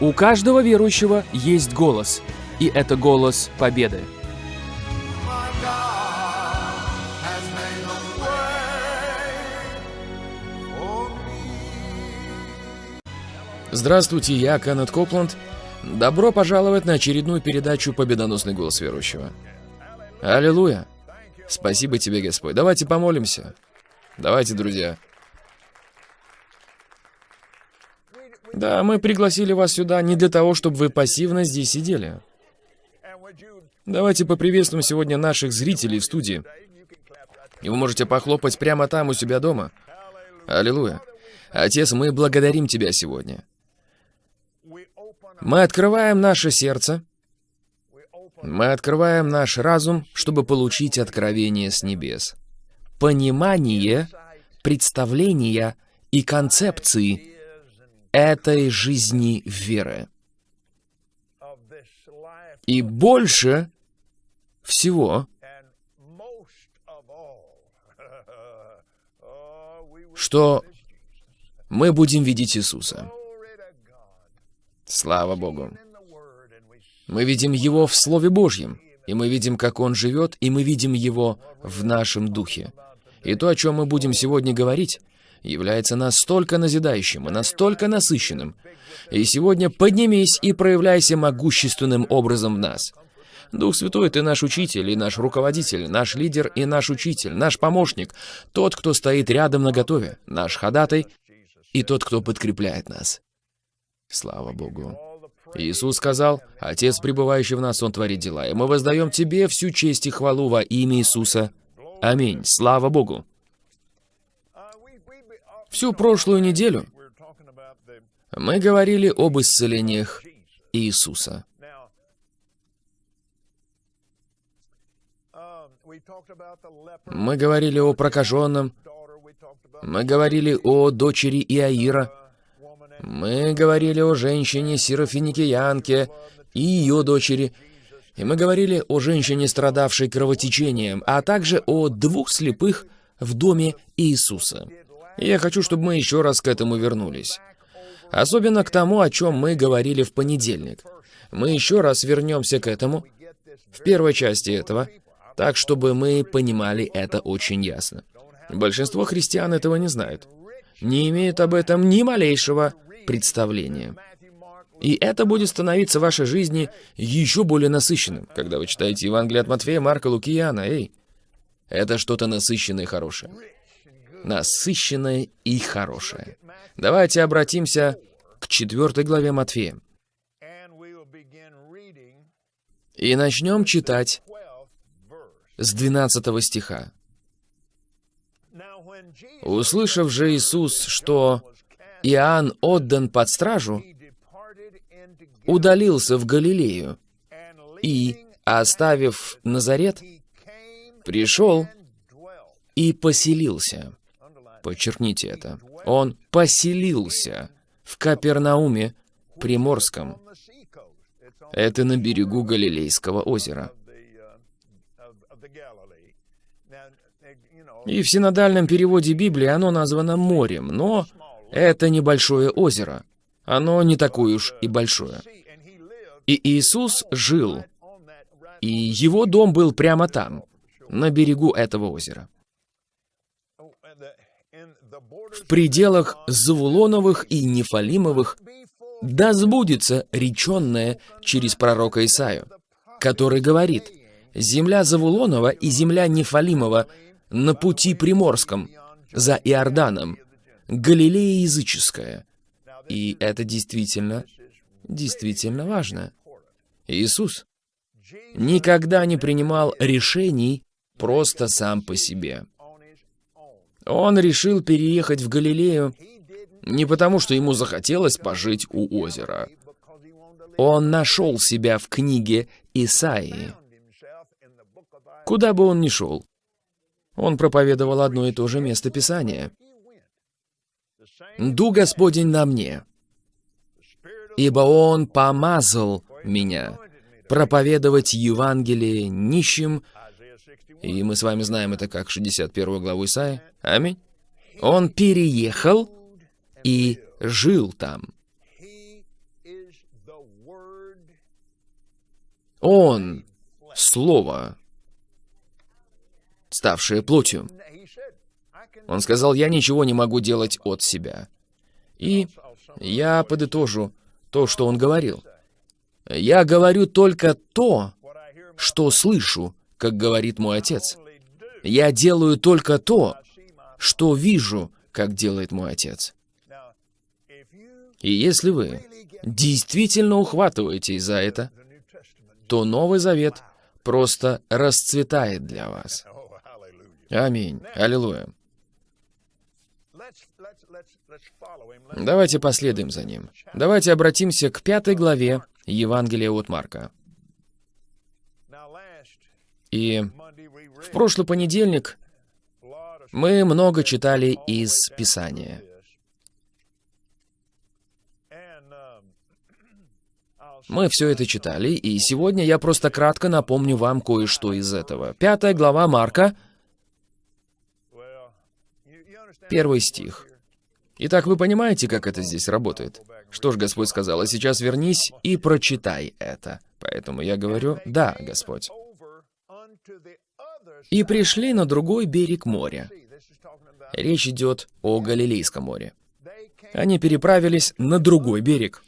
У каждого верующего есть голос, и это голос победы. Здравствуйте, я Кеннет Копланд. Добро пожаловать на очередную передачу «Победоносный голос верующего». Аллилуйя! Спасибо тебе, Господь. Давайте помолимся. Давайте, друзья. Да, мы пригласили вас сюда не для того, чтобы вы пассивно здесь сидели. Давайте поприветствуем сегодня наших зрителей в студии. И вы можете похлопать прямо там у себя дома. Аллилуйя. Отец, мы благодарим Тебя сегодня. Мы открываем наше сердце, мы открываем наш разум, чтобы получить откровение с небес. Понимание, представления и концепции этой жизни веры. И больше всего, что мы будем видеть Иисуса. Слава Богу. Мы видим Его в Слове Божьем, и мы видим, как Он живет, и мы видим Его в нашем духе. И то, о чем мы будем сегодня говорить, является настолько назидающим и настолько насыщенным. И сегодня поднимись и проявляйся могущественным образом в нас. Дух Святой, Ты наш учитель и наш руководитель, наш лидер и наш учитель, наш помощник, тот, кто стоит рядом на готове, наш ходатай и тот, кто подкрепляет нас. Слава Богу. Иисус сказал, «Отец, пребывающий в нас, Он творит дела, и мы воздаем Тебе всю честь и хвалу во имя Иисуса. Аминь. Слава Богу». Всю прошлую неделю мы говорили об исцелениях Иисуса. Мы говорили о прокаженном, мы говорили о дочери Иаира, мы говорили о женщине Сирофиникиянке и ее дочери, и мы говорили о женщине, страдавшей кровотечением, а также о двух слепых в доме Иисуса. Я хочу, чтобы мы еще раз к этому вернулись. Особенно к тому, о чем мы говорили в понедельник. Мы еще раз вернемся к этому, в первой части этого, так, чтобы мы понимали это очень ясно. Большинство христиан этого не знают. Не имеют об этом ни малейшего представление. И это будет становиться в вашей жизни еще более насыщенным, когда вы читаете Евангелие от Матфея, Марка, Луки и Иоанна. Эй, это что-то насыщенное и хорошее. Насыщенное и хорошее. Давайте обратимся к четвертой главе Матфея. И начнем читать с 12 стиха. «Услышав же Иисус, что Иоанн отдан под стражу, удалился в Галилею и, оставив Назарет, пришел и поселился. Подчеркните это. Он поселился в Капернауме Приморском. Это на берегу Галилейского озера. И в синодальном переводе Библии оно названо морем, но это небольшое озеро. Оно не такое уж и большое. И Иисус жил, и его дом был прямо там, на берегу этого озера. В пределах Завулоновых и Нефалимовых да сбудется реченное через пророка Исаию, который говорит, «Земля Завулонова и земля Нефалимова на пути Приморском, за Иорданом, Галилея языческая. И это действительно, действительно важно. Иисус никогда не принимал решений просто сам по себе. Он решил переехать в Галилею не потому, что ему захотелось пожить у озера. Он нашел себя в книге Исаии. Куда бы он ни шел, он проповедовал одно и то же место Писания — Ду Господень на мне, ибо Он помазал меня проповедовать Евангелие нищим, и мы с вами знаем это как 61 главу Исаия. Аминь. Он переехал и жил там. Он — Слово, ставшее плотью. Он сказал, я ничего не могу делать от себя. И я подытожу то, что он говорил. Я говорю только то, что слышу, как говорит мой отец. Я делаю только то, что вижу, как делает мой отец. И если вы действительно ухватываетесь за это, то Новый Завет просто расцветает для вас. Аминь. Аллилуйя. Давайте последуем за ним. Давайте обратимся к пятой главе Евангелия от Марка. И в прошлый понедельник мы много читали из Писания. Мы все это читали, и сегодня я просто кратко напомню вам кое-что из этого. Пятая глава Марка, первый стих. Итак, вы понимаете, как это здесь работает? Что ж, Господь сказал, а сейчас вернись и прочитай это. Поэтому я говорю, да, Господь. И пришли на другой берег моря. Речь идет о Галилейском море. Они переправились на другой берег.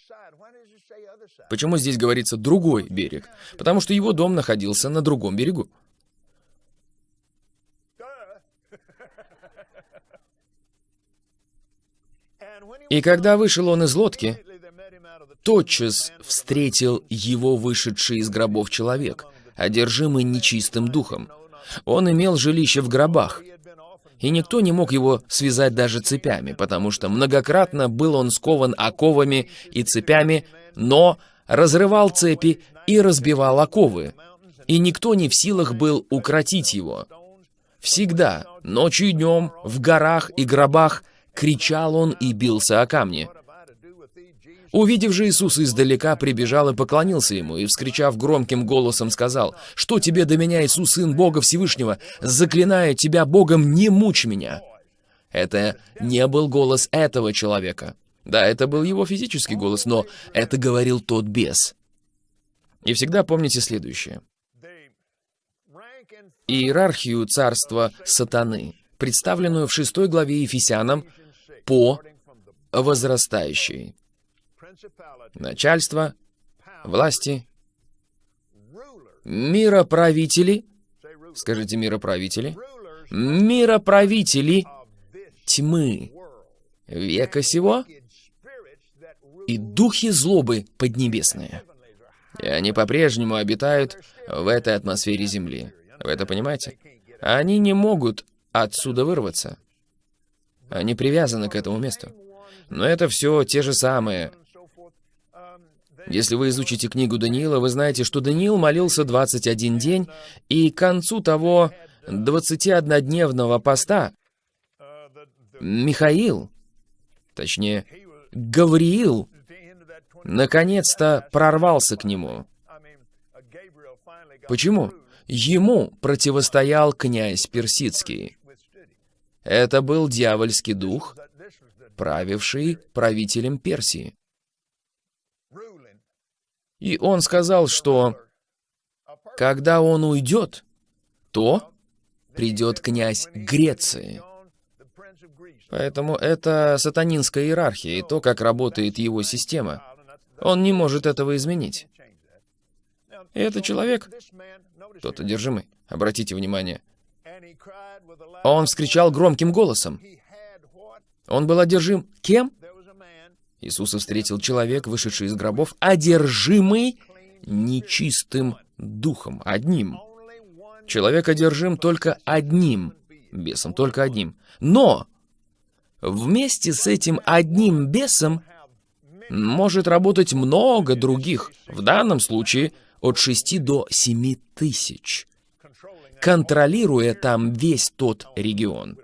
Почему здесь говорится «другой берег»? Потому что его дом находился на другом берегу. И когда вышел он из лодки, тотчас встретил его вышедший из гробов человек, одержимый нечистым духом. Он имел жилище в гробах, и никто не мог его связать даже цепями, потому что многократно был он скован оковами и цепями, но разрывал цепи и разбивал оковы, и никто не в силах был укротить его. Всегда, ночью и днем, в горах и гробах, кричал он и бился о камни. Увидев же Иисус издалека, прибежал и поклонился ему, и, вскричав громким голосом, сказал, «Что тебе до меня, Иисус, Сын Бога Всевышнего? Заклинаю тебя Богом, не мучь меня!» Это не был голос этого человека. Да, это был его физический голос, но это говорил тот бес. И всегда помните следующее. Иерархию царства сатаны, представленную в шестой главе Ефесянам по возрастающей. Начальство, власти, мироправители, скажите мироправители, мироправители тьмы века сего и духи злобы поднебесные. И они по-прежнему обитают в этой атмосфере Земли. Вы это понимаете? Они не могут отсюда вырваться. Они привязаны к этому месту. Но это все те же самые. Если вы изучите книгу Даниила, вы знаете, что Даниил молился 21 день, и к концу того 21-дневного поста Михаил, точнее, Гавриил, наконец-то прорвался к нему. Почему? Ему противостоял князь Персидский. Это был дьявольский дух, правивший правителем Персии. И он сказал, что когда он уйдет, то придет князь Греции. Поэтому это сатанинская иерархия и то, как работает его система. Он не может этого изменить. И этот человек, тот одержимый, обратите внимание, он вскричал громким голосом. Он был одержим кем? Иисуса встретил человек, вышедший из гробов, одержимый нечистым духом, одним. Человек одержим только одним бесом, только одним. Но вместе с этим одним бесом может работать много других, в данном случае от 6 до 7 тысяч, контролируя там весь тот регион.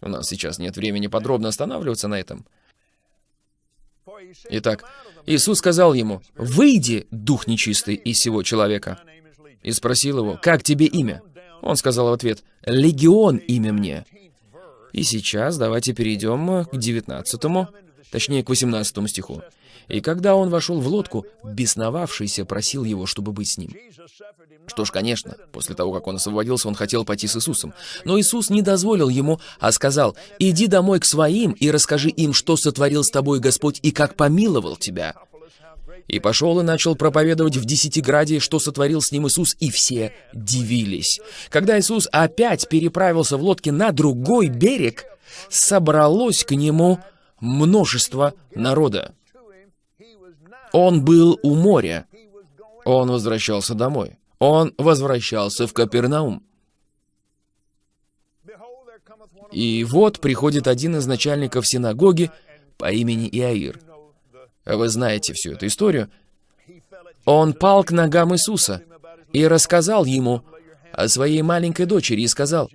У нас сейчас нет времени подробно останавливаться на этом. Итак, Иисус сказал ему, «Выйди, дух нечистый, из всего человека». И спросил его, «Как тебе имя?» Он сказал в ответ, «Легион имя мне». И сейчас давайте перейдем к 19, точнее к 18 стиху. И когда он вошел в лодку, бесновавшийся просил его, чтобы быть с ним. Что ж, конечно, после того, как он освободился, он хотел пойти с Иисусом. Но Иисус не дозволил ему, а сказал, «Иди домой к своим и расскажи им, что сотворил с тобой Господь и как помиловал тебя». И пошел и начал проповедовать в Десятиграде, что сотворил с ним Иисус, и все дивились. Когда Иисус опять переправился в лодке на другой берег, собралось к нему множество народа. Он был у моря. Он возвращался домой. Он возвращался в Капернаум. И вот приходит один из начальников синагоги по имени Иаир. Вы знаете всю эту историю. Он пал к ногам Иисуса и рассказал ему о своей маленькой дочери и сказал,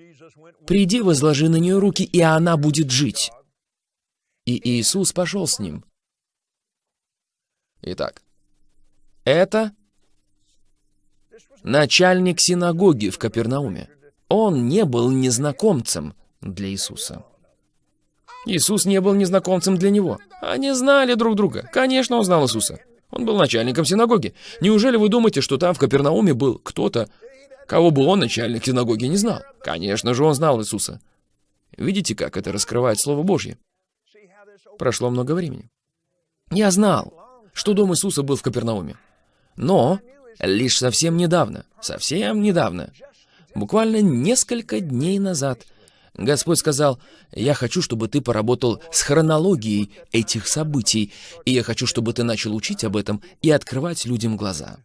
«Приди, возложи на нее руки, и она будет жить». И Иисус пошел с ним. Итак, это начальник синагоги в Капернауме. Он не был незнакомцем для Иисуса. Иисус не был незнакомцем для него. Они знали друг друга. Конечно, он знал Иисуса. Он был начальником синагоги. Неужели вы думаете, что там в Капернауме был кто-то, кого бы он, начальник синагоги, не знал? Конечно же, он знал Иисуса. Видите, как это раскрывает Слово Божье? Прошло много времени. Я знал, что дом Иисуса был в Капернауме. Но лишь совсем недавно, совсем недавно, буквально несколько дней назад, Господь сказал, «Я хочу, чтобы ты поработал с хронологией этих событий, и я хочу, чтобы ты начал учить об этом и открывать людям глаза».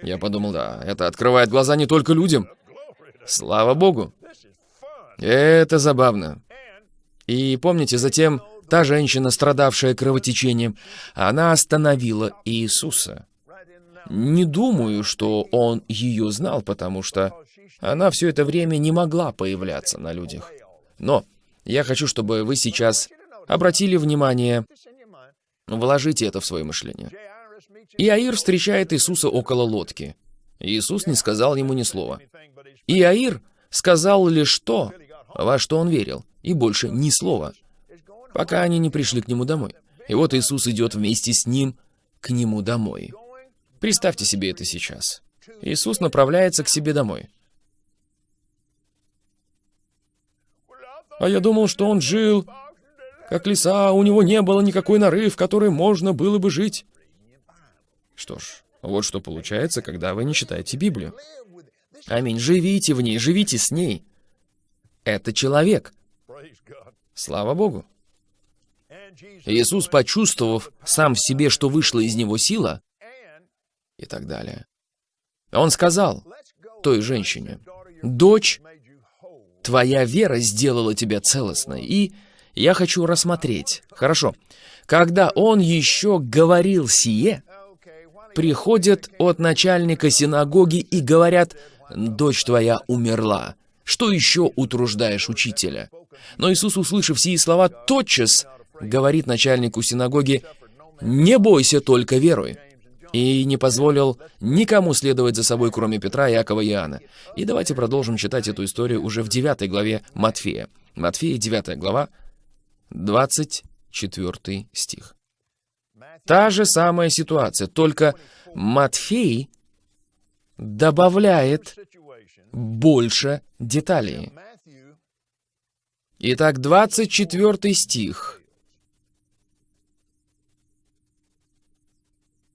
Я подумал, да, это открывает глаза не только людям. Слава Богу. Это забавно. И помните, затем та женщина, страдавшая кровотечением, она остановила Иисуса. Не думаю, что он ее знал, потому что она все это время не могла появляться на людях. Но я хочу, чтобы вы сейчас обратили внимание, вложите это в свое мышление. Иаир встречает Иисуса около лодки. Иисус не сказал ему ни слова. Иаир сказал лишь то, во что он верил, и больше ни слова, пока они не пришли к нему домой. И вот Иисус идет вместе с ним к нему домой. Представьте себе это сейчас. Иисус направляется к себе домой. А я думал, что он жил, как лиса, у него не было никакой норы, в которой можно было бы жить. Что ж, вот что получается, когда вы не читаете Библию. Аминь. Живите в ней, живите с ней. Это человек. Слава Богу. Иисус, почувствовав сам в себе, что вышла из него сила, и так далее, он сказал той женщине, «Дочь, Твоя вера сделала тебя целостной, и я хочу рассмотреть. Хорошо. Когда он еще говорил сие, приходят от начальника синагоги и говорят, «Дочь твоя умерла. Что еще утруждаешь учителя?» Но Иисус, услышав сии слова, тотчас говорит начальнику синагоги, «Не бойся, только веруй» и не позволил никому следовать за собой, кроме Петра, Якова и Иоанна. И давайте продолжим читать эту историю уже в 9 главе Матфея. Матфея, 9 глава, 24 стих. Та же самая ситуация, только Матфей добавляет больше деталей. Итак, 24 стих.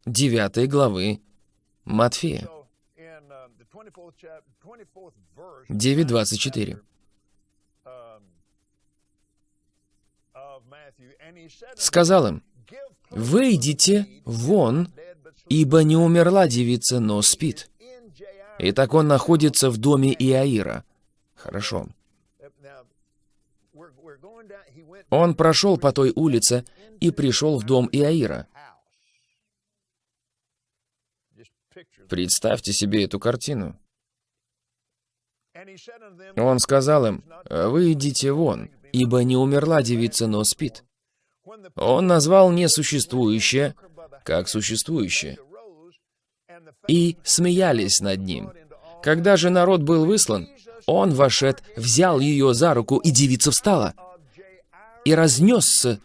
9 главы Матфея. 9.24. Сказал им, «Выйдите вон, ибо не умерла девица, но спит». Итак, он находится в доме Иаира. Хорошо. Он прошел по той улице и пришел в дом Иаира. Представьте себе эту картину. Он сказал им, «Вы идите вон, ибо не умерла девица, но спит». Он назвал несуществующее, как существующее. И смеялись над ним. Когда же народ был выслан, он, вошед, взял ее за руку, и девица встала. И разнесся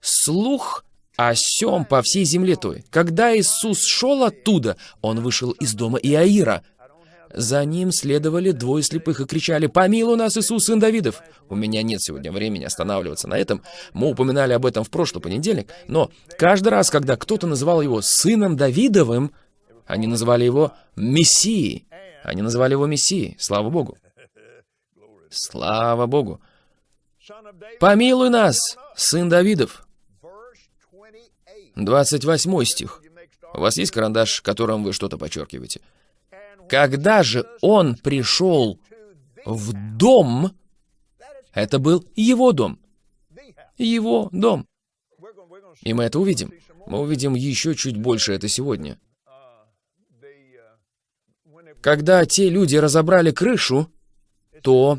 слух о сем по всей земле той. Когда Иисус шел оттуда, он вышел из дома Иаира. За ним следовали двое слепых и кричали «Помилуй нас, Иисус, сын Давидов!» У меня нет сегодня времени останавливаться на этом. Мы упоминали об этом в прошлый понедельник. Но каждый раз, когда кто-то называл его сыном Давидовым, они называли его Мессией. Они называли его Мессией. Слава Богу. Слава Богу. «Помилуй нас, сын Давидов!» 28 стих. У вас есть карандаш, которым вы что-то подчеркиваете? Когда же он пришел в дом, это был его дом. Его дом. И мы это увидим. Мы увидим еще чуть больше это сегодня. Когда те люди разобрали крышу, то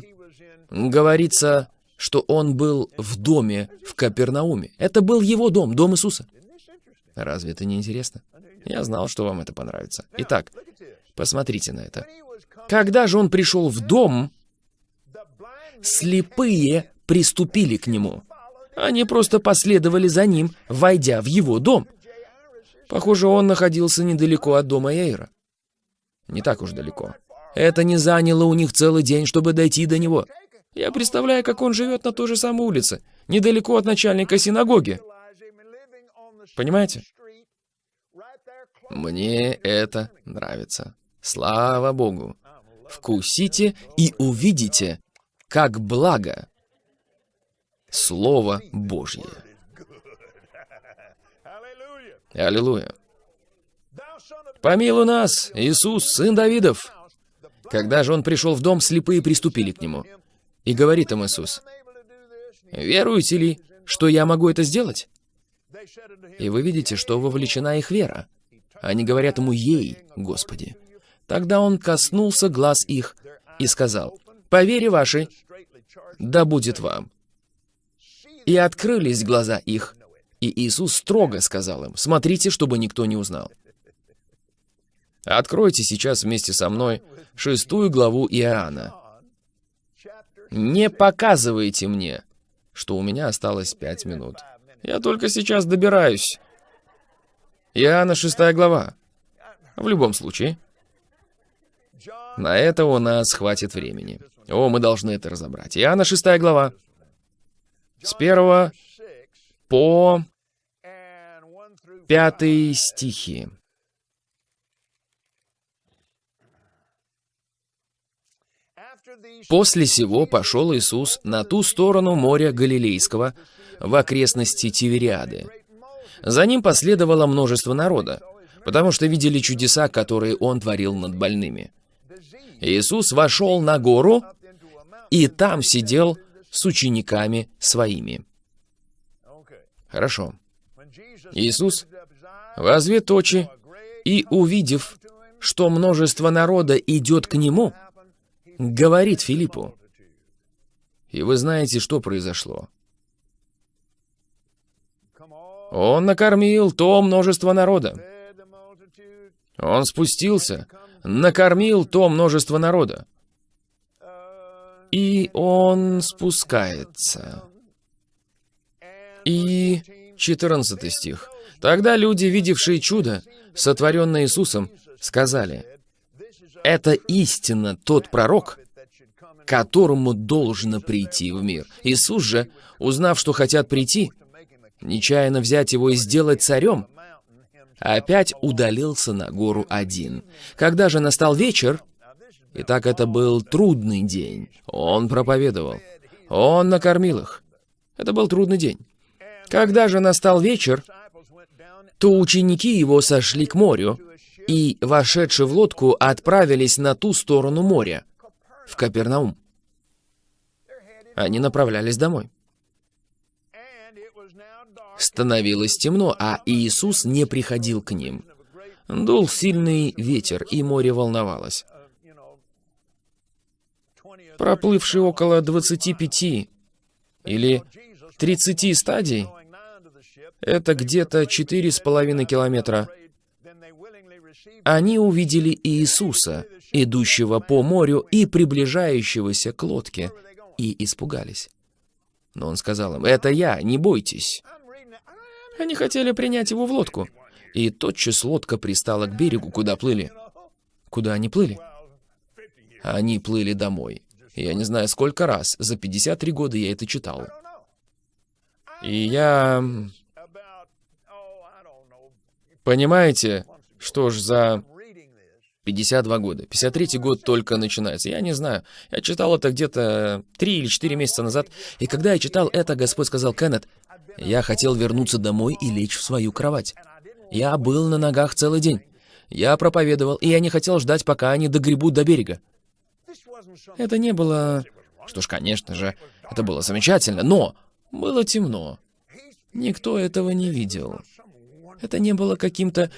говорится, что он был в доме в Капернауме. Это был его дом, дом Иисуса. Разве это не интересно? Я знал, что вам это понравится. Итак, посмотрите на это. Когда же он пришел в дом, слепые приступили к нему. Они просто последовали за ним, войдя в его дом. Похоже, он находился недалеко от дома Эйра. Не так уж далеко. Это не заняло у них целый день, чтобы дойти до него. Я представляю, как он живет на той же самой улице, недалеко от начальника синагоги. Понимаете? Мне это нравится. Слава Богу. Вкусите и увидите, как благо Слово Божье. Аллилуйя. Помилуй нас, Иисус, сын Давидов. Когда же он пришел в дом, слепые приступили к нему. И говорит им Иисус, «Веруете ли, что я могу это сделать?» И вы видите, что вовлечена их вера. Они говорят ему «Ей, Господи». Тогда он коснулся глаз их и сказал, «По вере вашей, да будет вам». И открылись глаза их, и Иисус строго сказал им, «Смотрите, чтобы никто не узнал». Откройте сейчас вместе со мной шестую главу Иоанна. Не показывайте мне, что у меня осталось пять минут. Я только сейчас добираюсь. Иоанна, шестая глава. В любом случае. На это у нас хватит времени. О, мы должны это разобрать. Иоанна, шестая глава. С первого по пятый стихи. После сего пошел Иисус на ту сторону моря Галилейского, в окрестности Тивериады. За ним последовало множество народа, потому что видели чудеса, которые он творил над больными. Иисус вошел на гору и там сидел с учениками своими. Хорошо. Иисус, возвет очи и, увидев, что множество народа идет к Нему, говорит Филиппу. И вы знаете, что произошло. Он накормил то множество народа. Он спустился, накормил то множество народа. И он спускается. И 14 стих. Тогда люди, видевшие чудо, сотворенное Иисусом, сказали, «Это истинно тот пророк, которому должно прийти в мир». Иисус же, узнав, что хотят прийти, нечаянно взять его и сделать царем, опять удалился на гору один. Когда же настал вечер, и так это был трудный день, он проповедовал, он накормил их. Это был трудный день. Когда же настал вечер, то ученики его сошли к морю, и, вошедшие в лодку, отправились на ту сторону моря, в Капернаум. Они направлялись домой. Становилось темно, а Иисус не приходил к ним. Дул сильный ветер, и море волновалось. Проплывший около 25 или 30 стадий, это где-то 4,5 километра, они увидели Иисуса, идущего по морю и приближающегося к лодке, и испугались. Но он сказал им, «Это я, не бойтесь». Они хотели принять его в лодку. И тотчас лодка пристала к берегу, куда плыли. Куда они плыли? Они плыли домой. Я не знаю, сколько раз. За 53 года я это читал. И я... Понимаете, что ж за 52 года. 53 год только начинается. Я не знаю. Я читал это где-то 3 или 4 месяца назад. И когда я читал это, Господь сказал, Кеннет, я хотел вернуться домой и лечь в свою кровать. Я был на ногах целый день. Я проповедовал, и я не хотел ждать, пока они догребут до берега. Это не было... Что ж, конечно же, это было замечательно, но было темно. Никто этого не видел. Это не было каким-то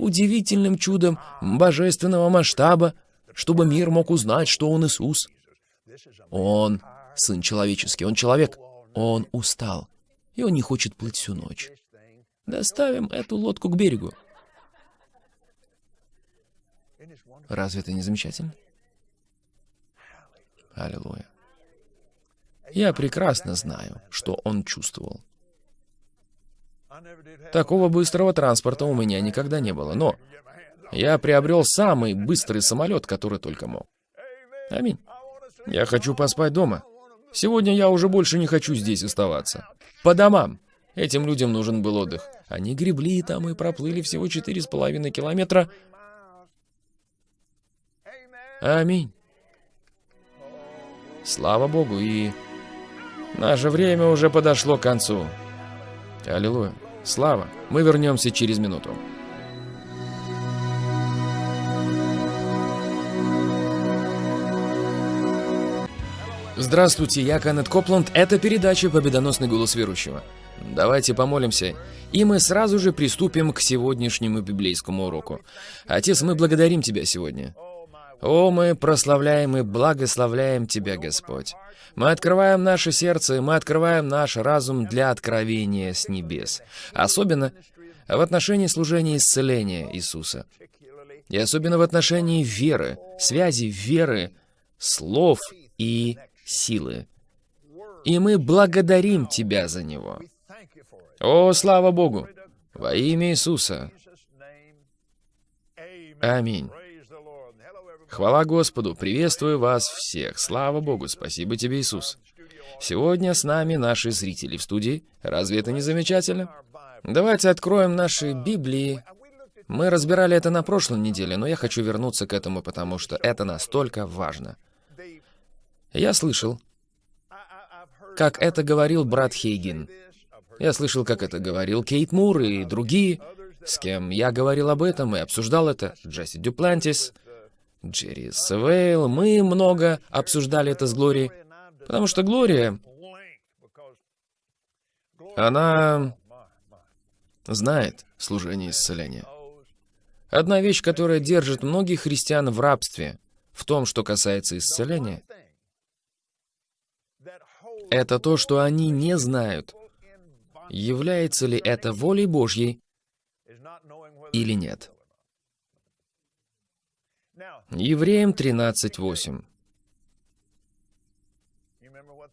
удивительным чудом божественного масштаба, чтобы мир мог узнать, что он Иисус. Он Сын Человеческий, Он человек. Он устал, и Он не хочет плыть всю ночь. Доставим эту лодку к берегу. Разве это не замечательно? Аллилуйя. Я прекрасно знаю, что он чувствовал. Такого быстрого транспорта у меня никогда не было, но я приобрел самый быстрый самолет, который только мог. Аминь. Я хочу поспать дома. Сегодня я уже больше не хочу здесь оставаться. По домам. Этим людям нужен был отдых. Они гребли там и проплыли всего четыре с половиной километра. Аминь. Слава Богу, и наше время уже подошло к концу. Аллилуйя. Слава, мы вернемся через минуту. Здравствуйте, я Канет Копланд. Это передача «Победоносный голос верующего». Давайте помолимся, и мы сразу же приступим к сегодняшнему библейскому уроку. Отец, мы благодарим Тебя сегодня. О, мы прославляем и благословляем Тебя, Господь. Мы открываем наше сердце, мы открываем наш разум для откровения с небес. Особенно в отношении служения исцеления Иисуса. И особенно в отношении веры, связи веры, слов и силы. И мы благодарим Тебя за него. О, слава Богу! Во имя Иисуса. Аминь. Хвала Господу, приветствую вас всех. Слава Богу, спасибо тебе, Иисус. Сегодня с нами наши зрители в студии. Разве это не замечательно? Давайте откроем наши Библии. Мы разбирали это на прошлой неделе, но я хочу вернуться к этому, потому что это настолько важно. Я слышал, как это говорил брат Хейген. Я слышал, как это говорил Кейт Мур и другие, с кем я говорил об этом и обсуждал это. Джесси Дюплантис, Джерри Севейл, мы много обсуждали это с Глорией, потому что Глория, она знает служение исцеления. Одна вещь, которая держит многих христиан в рабстве, в том, что касается исцеления, это то, что они не знают, является ли это волей Божьей или нет. Евреям 13.8.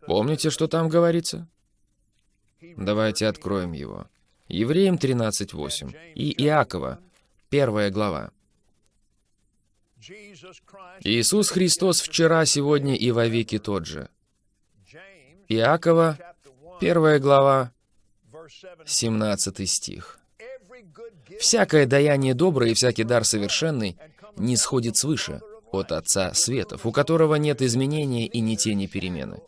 Помните, что там говорится? Давайте откроем его. Евреям 13.8. И Иакова, первая глава. Иисус Христос вчера, сегодня и вовеки тот же. Иакова, первая глава, 17 стих. «Всякое даяние доброе и всякий дар совершенный не сходит свыше, от Отца Светов, у которого нет изменения и ни тени перемены.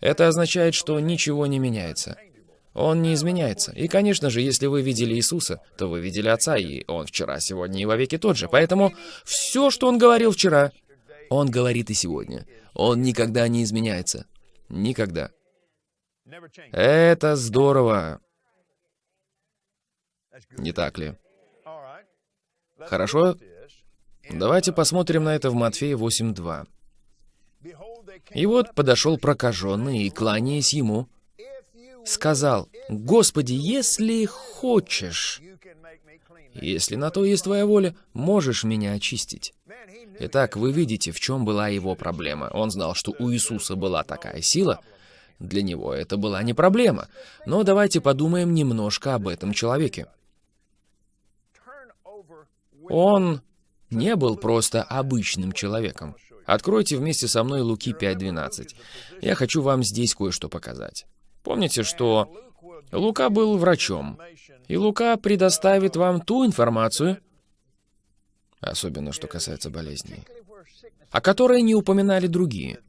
Это означает, что ничего не меняется. Он не изменяется. И, конечно же, если вы видели Иисуса, то вы видели Отца, и Он вчера, сегодня и вовеки тот же. Поэтому все, что Он говорил вчера, Он говорит и сегодня. Он никогда не изменяется. Никогда. Это здорово. Не так ли? Хорошо? Давайте посмотрим на это в Матфея 8.2. И вот подошел прокаженный и, кланяясь ему, сказал, «Господи, если хочешь, если на то есть твоя воля, можешь меня очистить». Итак, вы видите, в чем была его проблема. Он знал, что у Иисуса была такая сила, Для него это была не проблема. Но давайте подумаем немножко об этом человеке. Он не был просто обычным человеком. Откройте вместе со мной Луки 5.12. Я хочу вам здесь кое-что показать. Помните, что Лука был врачом, и Лука предоставит вам ту информацию, особенно что касается болезней, о которой не упоминали другие.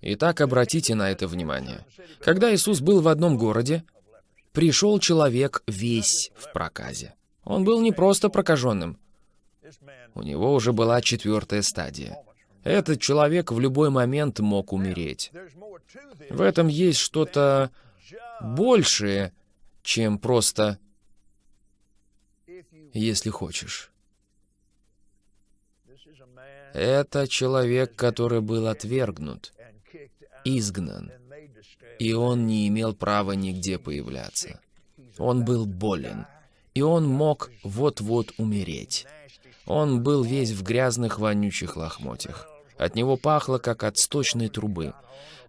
Итак, обратите на это внимание. Когда Иисус был в одном городе, пришел человек весь в проказе. Он был не просто прокаженным. У него уже была четвертая стадия. Этот человек в любой момент мог умереть. В этом есть что-то большее, чем просто «если хочешь». Это человек, который был отвергнут изгнан, и он не имел права нигде появляться. Он был болен, и он мог вот-вот умереть. Он был весь в грязных, вонючих лохмотьях. От него пахло, как от сточной трубы.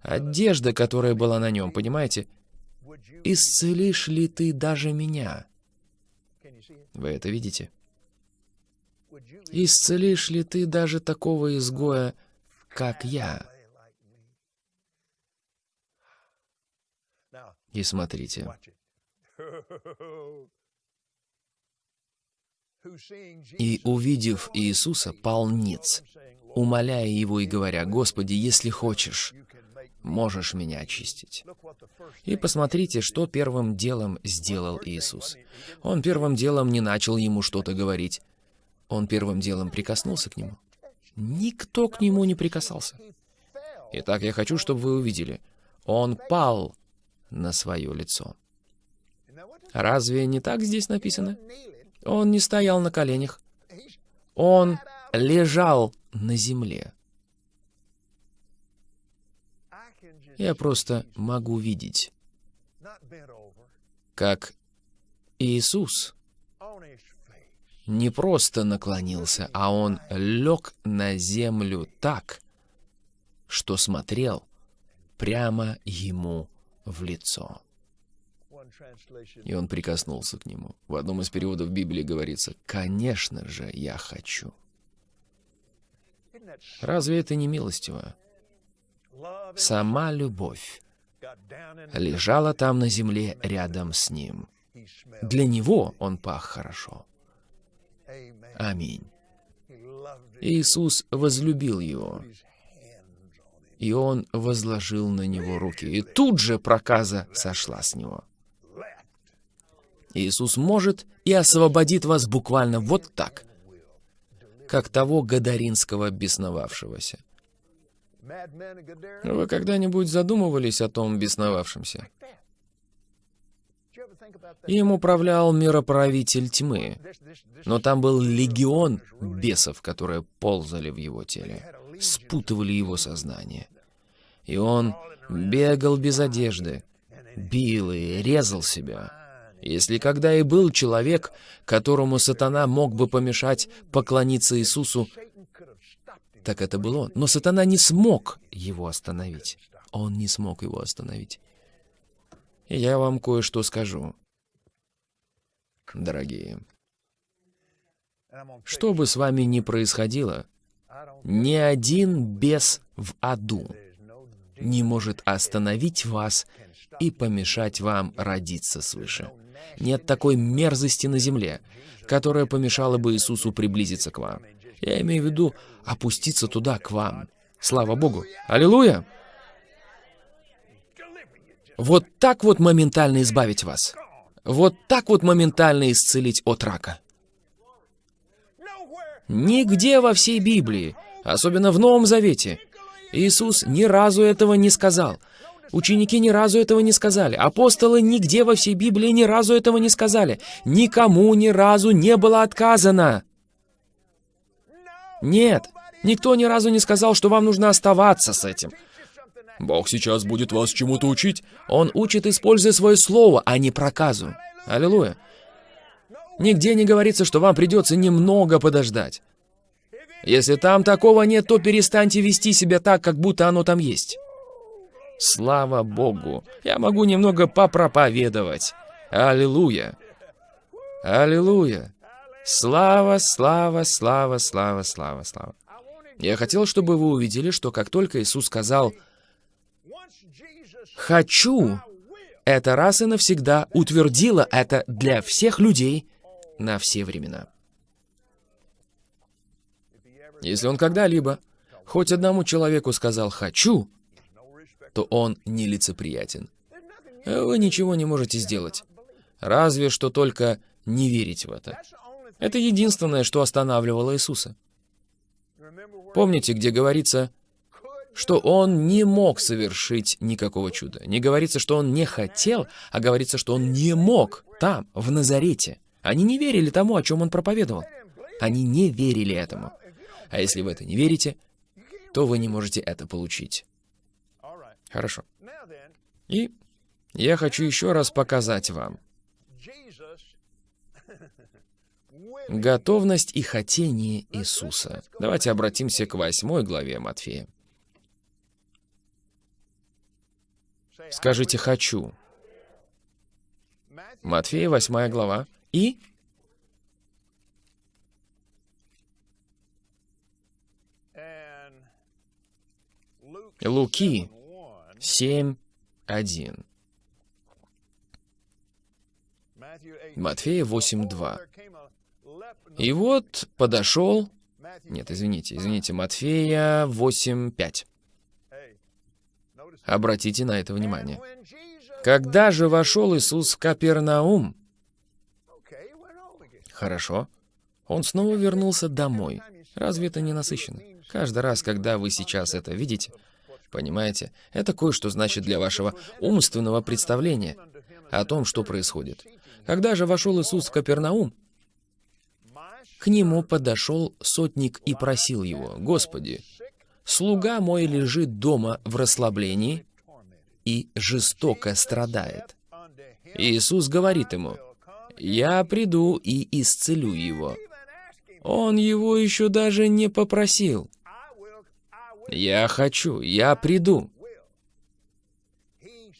Одежда, которая была на нем, понимаете? «Исцелишь ли ты даже меня?» Вы это видите? «Исцелишь ли ты даже такого изгоя, как я?» И смотрите. И, увидев Иисуса, пал ниц, умоляя его и говоря, «Господи, если хочешь, можешь меня очистить». И посмотрите, что первым делом сделал Иисус. Он первым делом не начал ему что-то говорить. Он первым делом прикоснулся к нему. Никто к нему не прикасался. Итак, я хочу, чтобы вы увидели. Он пал на свое лицо. Разве не так здесь написано? Он не стоял на коленях. Он лежал на земле. Я просто могу видеть, как Иисус не просто наклонился, а он лег на землю так, что смотрел прямо ему в лицо. И он прикоснулся к нему. В одном из переводов Библии говорится, «Конечно же, я хочу». Разве это не милостиво? Сама любовь лежала там на земле рядом с ним. Для него он пах хорошо. Аминь. Иисус возлюбил его и он возложил на него руки. И тут же проказа сошла с него. Иисус может и освободит вас буквально вот так, как того гадаринского бесновавшегося. Вы когда-нибудь задумывались о том бесновавшемся? Им управлял мироправитель тьмы, но там был легион бесов, которые ползали в его теле, спутывали его сознание. И он бегал без одежды, бил и резал себя. Если когда и был человек, которому сатана мог бы помешать поклониться Иисусу, так это был он. Но сатана не смог его остановить. Он не смог его остановить. Я вам кое-что скажу, дорогие. Что бы с вами ни происходило, ни один бес в аду не может остановить вас и помешать вам родиться свыше. Нет такой мерзости на земле, которая помешала бы Иисусу приблизиться к вам. Я имею в виду опуститься туда, к вам. Слава Богу! Аллилуйя! Вот так вот моментально избавить вас. Вот так вот моментально исцелить от рака. Нигде во всей Библии, особенно в Новом Завете, Иисус ни разу этого не сказал. Ученики ни разу этого не сказали. Апостолы нигде во всей Библии ни разу этого не сказали. Никому ни разу не было отказано. Нет, никто ни разу не сказал, что вам нужно оставаться с этим. Бог сейчас будет вас чему-то учить. Он учит, используя свое слово, а не проказу. Аллилуйя. Нигде не говорится, что вам придется немного подождать. Если там такого нет, то перестаньте вести себя так, как будто оно там есть. Слава Богу! Я могу немного попроповедовать. Аллилуйя! Аллилуйя! Слава, слава, слава, слава, слава, слава. Я хотел, чтобы вы увидели, что как только Иисус сказал «хочу», это раз и навсегда утвердило это для всех людей на все времена. Если он когда-либо хоть одному человеку сказал «хочу», то он нелицеприятен. Вы ничего не можете сделать. Разве что только не верить в это. Это единственное, что останавливало Иисуса. Помните, где говорится, что он не мог совершить никакого чуда. Не говорится, что он не хотел, а говорится, что он не мог там, в Назарете. Они не верили тому, о чем он проповедовал. Они не верили этому. А если вы это не верите, то вы не можете это получить. Хорошо. И я хочу еще раз показать вам готовность и хотение Иисуса. Давайте обратимся к восьмой главе Матфея. Скажите «хочу». Матфея, восьмая глава. И Луки 7.1. Матфея 8.2. И вот подошел... Нет, извините, извините, Матфея 8.5. Обратите на это внимание. Когда же вошел Иисус в Капернаум? Хорошо. Он снова вернулся домой. Разве это не насыщенно? Каждый раз, когда вы сейчас это видите, Понимаете? Это кое-что значит для вашего умственного представления о том, что происходит. Когда же вошел Иисус в Капернаум, к нему подошел сотник и просил его, «Господи, слуга мой лежит дома в расслаблении и жестоко страдает». Иисус говорит ему, «Я приду и исцелю его». Он его еще даже не попросил. «Я хочу, я приду».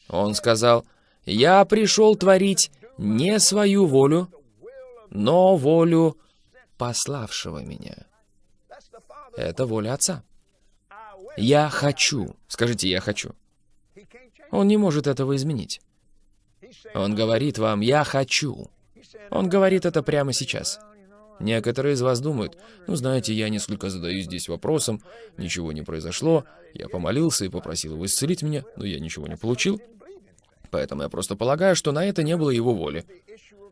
Он сказал, «Я пришел творить не свою волю, но волю пославшего меня». Это воля Отца. «Я хочу». Скажите «я хочу». Он не может этого изменить. Он говорит вам «я хочу». Он говорит это прямо сейчас. Некоторые из вас думают, ну знаете, я несколько задаюсь здесь вопросом, ничего не произошло, я помолился и попросил его исцелить меня, но я ничего не получил. Поэтому я просто полагаю, что на это не было его воли.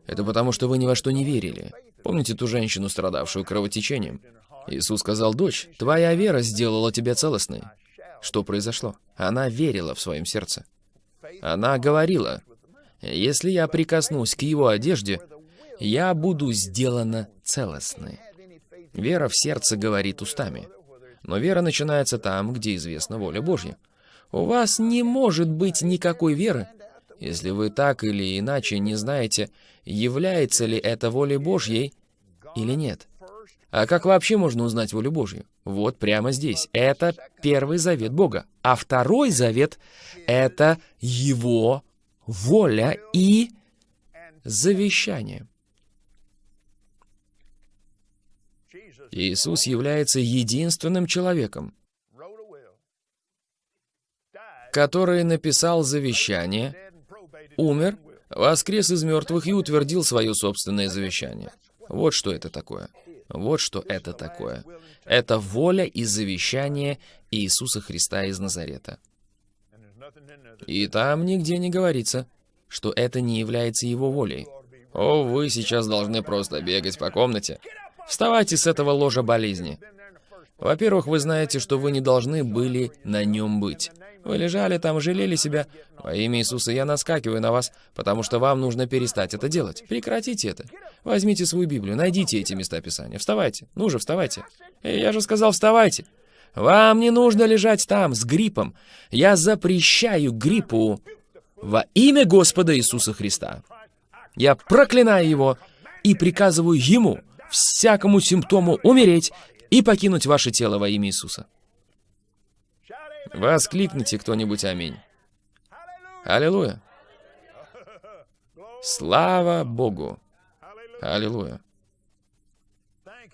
Это потому, что вы ни во что не верили. Помните ту женщину, страдавшую кровотечением? Иисус сказал, «Дочь, твоя вера сделала тебя целостной». Что произошло? Она верила в своем сердце. Она говорила, «Если я прикоснусь к его одежде, я буду сделана целостной. Вера в сердце говорит устами. Но вера начинается там, где известна воля Божья. У вас не может быть никакой веры, если вы так или иначе не знаете, является ли это волей Божьей или нет. А как вообще можно узнать волю Божью? Вот прямо здесь. Это первый завет Бога. А второй завет — это Его воля и завещание. Иисус является единственным человеком, который написал завещание, умер, воскрес из мертвых и утвердил свое собственное завещание. Вот что это такое. Вот что это такое. Это воля и завещание Иисуса Христа из Назарета. И там нигде не говорится, что это не является его волей. О, вы сейчас должны просто бегать по комнате Вставайте с этого ложа болезни. Во-первых, вы знаете, что вы не должны были на нем быть. Вы лежали там, жалели себя. Во имя Иисуса я наскакиваю на вас, потому что вам нужно перестать это делать. Прекратите это. Возьмите свою Библию, найдите эти места Писания. Вставайте. Ну же, вставайте. Эй, я же сказал, вставайте. Вам не нужно лежать там с гриппом. Я запрещаю гриппу во имя Господа Иисуса Христа. Я проклинаю его и приказываю ему всякому симптому умереть и покинуть ваше тело во имя Иисуса. Воскликните кто-нибудь «Аминь». Аллилуйя. Слава Богу. Аллилуйя.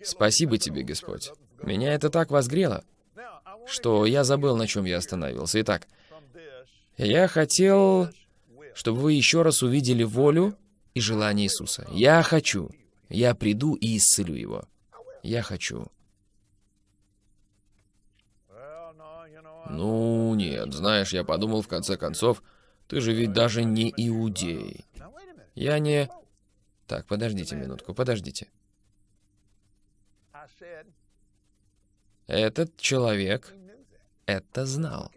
Спасибо тебе, Господь. Меня это так возгрело, что я забыл, на чем я остановился. Итак, я хотел, чтобы вы еще раз увидели волю и желание Иисуса. Я хочу. Я приду и исцелю его. Я хочу. Ну, нет, знаешь, я подумал в конце концов, ты же ведь даже не иудей. Я не... Так, подождите минутку, подождите. Этот человек это знал.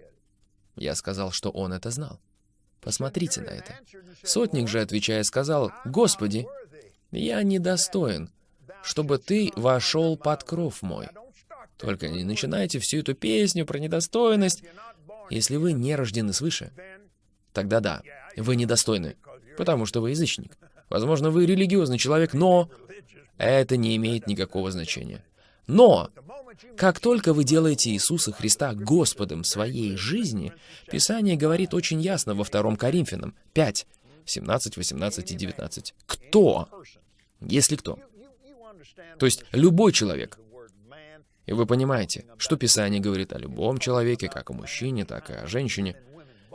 Я сказал, что он это знал. Посмотрите на это. Сотник же, отвечая, сказал, «Господи, я недостоин, чтобы ты вошел под кров мой. Только не начинайте всю эту песню про недостойность. Если вы не рождены свыше, тогда да, вы недостойны, потому что вы язычник. Возможно, вы религиозный человек, но это не имеет никакого значения. Но, как только вы делаете Иисуса Христа Господом своей жизни, Писание говорит очень ясно во 2 Коринфянам 5, 17, 18 и 19. Кто? Если кто. То есть любой человек. И вы понимаете, что Писание говорит о любом человеке, как о мужчине, так и о женщине.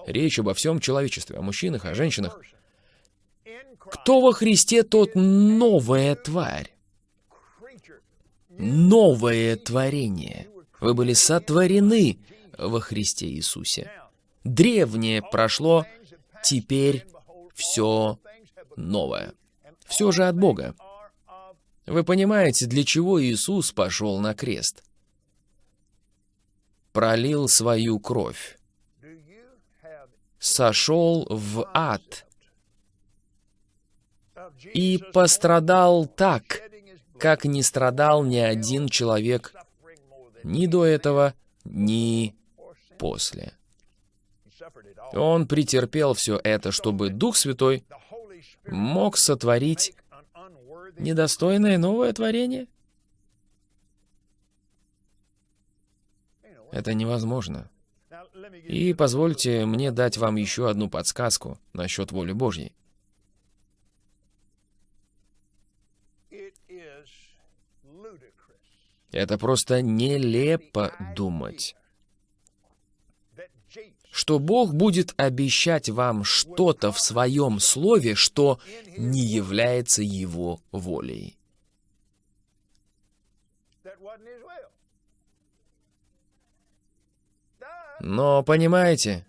Речь обо всем человечестве, о мужчинах, о женщинах. Кто во Христе, тот новая тварь новое творение. Вы были сотворены во Христе Иисусе. Древнее прошло, теперь все новое. Все же от Бога. Вы понимаете, для чего Иисус пошел на крест? Пролил свою кровь. Сошел в ад. И пострадал так, как не страдал ни один человек ни до этого, ни после. Он претерпел все это, чтобы Дух Святой мог сотворить недостойное новое творение? Это невозможно. И позвольте мне дать вам еще одну подсказку насчет воли Божьей. Это просто нелепо думать, что Бог будет обещать вам что-то в своем слове, что не является Его волей. Но, понимаете,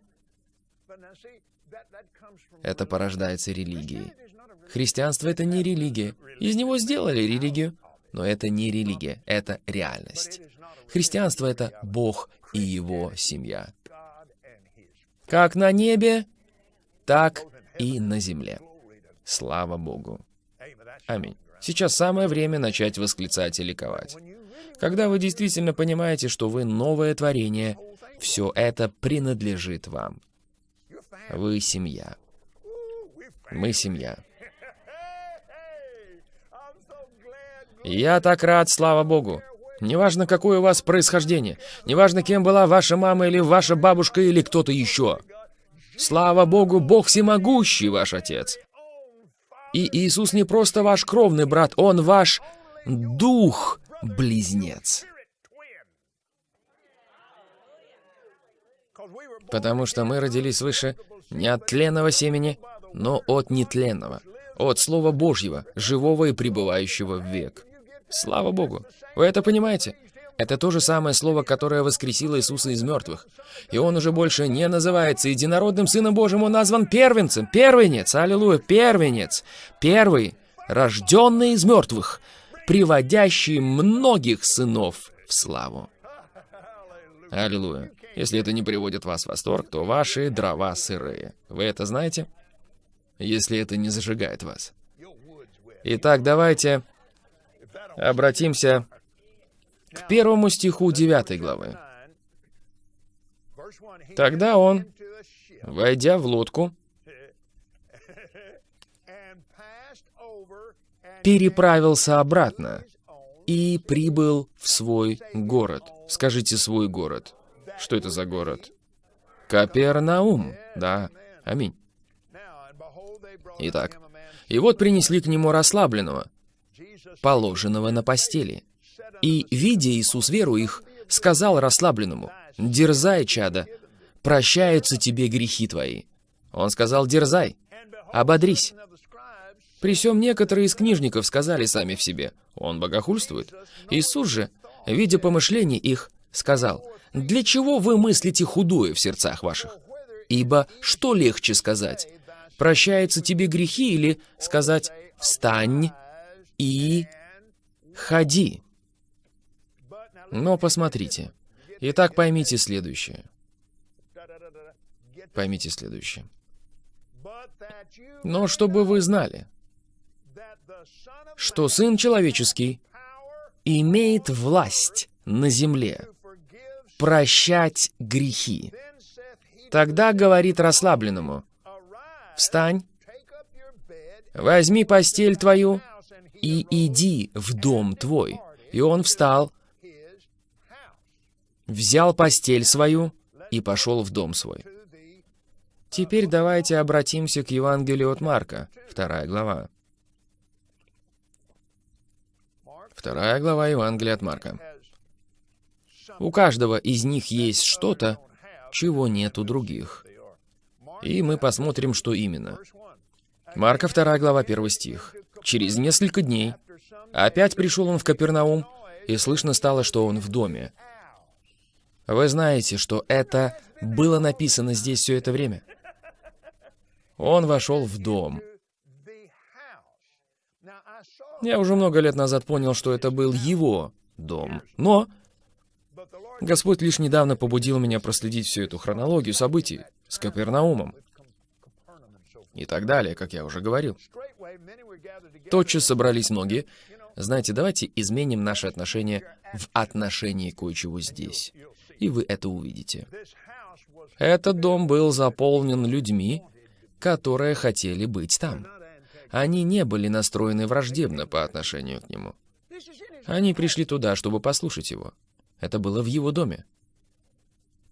это порождается религией. Христианство — это не религия. Из него сделали религию. Но это не религия, это реальность. Христианство — это Бог и Его семья. Как на небе, так и на земле. Слава Богу. Аминь. Сейчас самое время начать восклицать и ликовать. Когда вы действительно понимаете, что вы новое творение, все это принадлежит вам. Вы семья. Мы семья. Я так рад, слава богу. Неважно, какое у вас происхождение, неважно, кем была ваша мама или ваша бабушка или кто-то еще. Слава богу, Бог всемогущий ваш отец. И Иисус не просто ваш кровный брат, Он ваш дух-близнец. Потому что мы родились свыше не от тленного семени, но от нетленного, от Слова Божьего, живого и пребывающего в век. Слава Богу! Вы это понимаете? Это то же самое слово, которое воскресило Иисуса из мертвых. И он уже больше не называется единородным Сыном Божьим, он назван первенцем. Первенец, аллилуйя, первенец. Первый, рожденный из мертвых, приводящий многих сынов в славу. Аллилуйя. Если это не приводит вас в восторг, то ваши дрова сырые. Вы это знаете? Если это не зажигает вас. Итак, давайте Обратимся к первому стиху 9 главы. Тогда он, войдя в лодку, переправился обратно и прибыл в свой город. Скажите свой город. Что это за город? Капернаум, да. Аминь. Итак, и вот принесли к нему расслабленного, положенного на постели. И, видя Иисус веру их, сказал расслабленному, «Дерзай, чада, прощаются тебе грехи твои». Он сказал, «Дерзай, ободрись». При всем некоторые из книжников сказали сами в себе, «Он богохульствует». Иисус же, видя помышления их, сказал, «Для чего вы мыслите худое в сердцах ваших? Ибо что легче сказать? Прощаются тебе грехи или сказать «Встань и ходи»?» Но посмотрите. Итак, поймите следующее. Поймите следующее. Но чтобы вы знали, что Сын Человеческий имеет власть на земле прощать грехи. Тогда говорит расслабленному, «Встань, возьми постель твою и иди в дом твой». И он встал взял постель свою и пошел в дом свой. Теперь давайте обратимся к Евангелию от Марка, вторая глава. Вторая глава Евангелия от Марка. У каждого из них есть что-то, чего нет у других. И мы посмотрим, что именно. Марка 2 глава 1 стих. Через несколько дней опять пришел он в Капернаум, и слышно стало, что он в доме. Вы знаете, что это было написано здесь все это время? Он вошел в дом. Я уже много лет назад понял, что это был его дом. Но Господь лишь недавно побудил меня проследить всю эту хронологию событий с Капернаумом и так далее, как я уже говорил. Тотчас собрались многие. Знаете, давайте изменим наши отношения в отношении кое-чего здесь и вы это увидите. Этот дом был заполнен людьми, которые хотели быть там. Они не были настроены враждебно по отношению к нему. Они пришли туда, чтобы послушать его. Это было в его доме.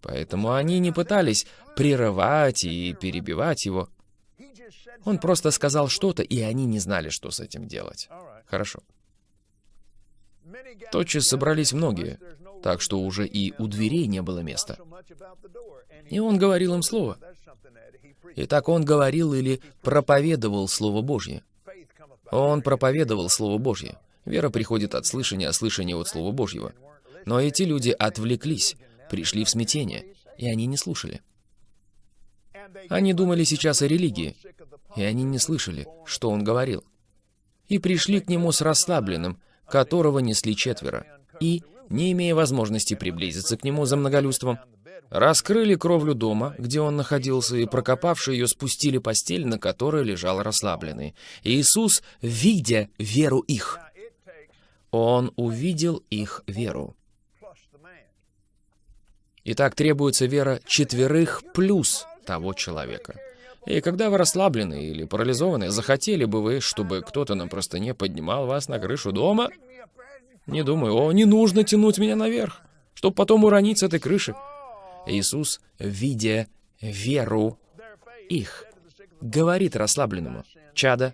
Поэтому они не пытались прерывать и перебивать его. Он просто сказал что-то, и они не знали, что с этим делать. Хорошо. Тотчас собрались многие, так что уже и у дверей не было места. И он говорил им слово. Итак, он говорил или проповедовал Слово Божье. Он проповедовал Слово Божье. Вера приходит от слышания, а слышание от Слова Божьего. Но эти люди отвлеклись, пришли в смятение, и они не слушали. Они думали сейчас о религии, и они не слышали, что он говорил. И пришли к нему с расслабленным, которого несли четверо, и не имея возможности приблизиться к нему за многолюдством, раскрыли кровлю дома, где он находился, и, прокопавши ее, спустили постель, на которой лежал расслабленный. Иисус, видя веру их, Он увидел их веру. Итак, требуется вера четверых плюс того человека. И когда вы расслаблены или парализованы, захотели бы вы, чтобы кто-то на простыне поднимал вас на крышу дома? Не думаю, о, не нужно тянуть меня наверх, чтобы потом уронить с этой крыши. Иисус, видя веру их, говорит расслабленному, «Чада,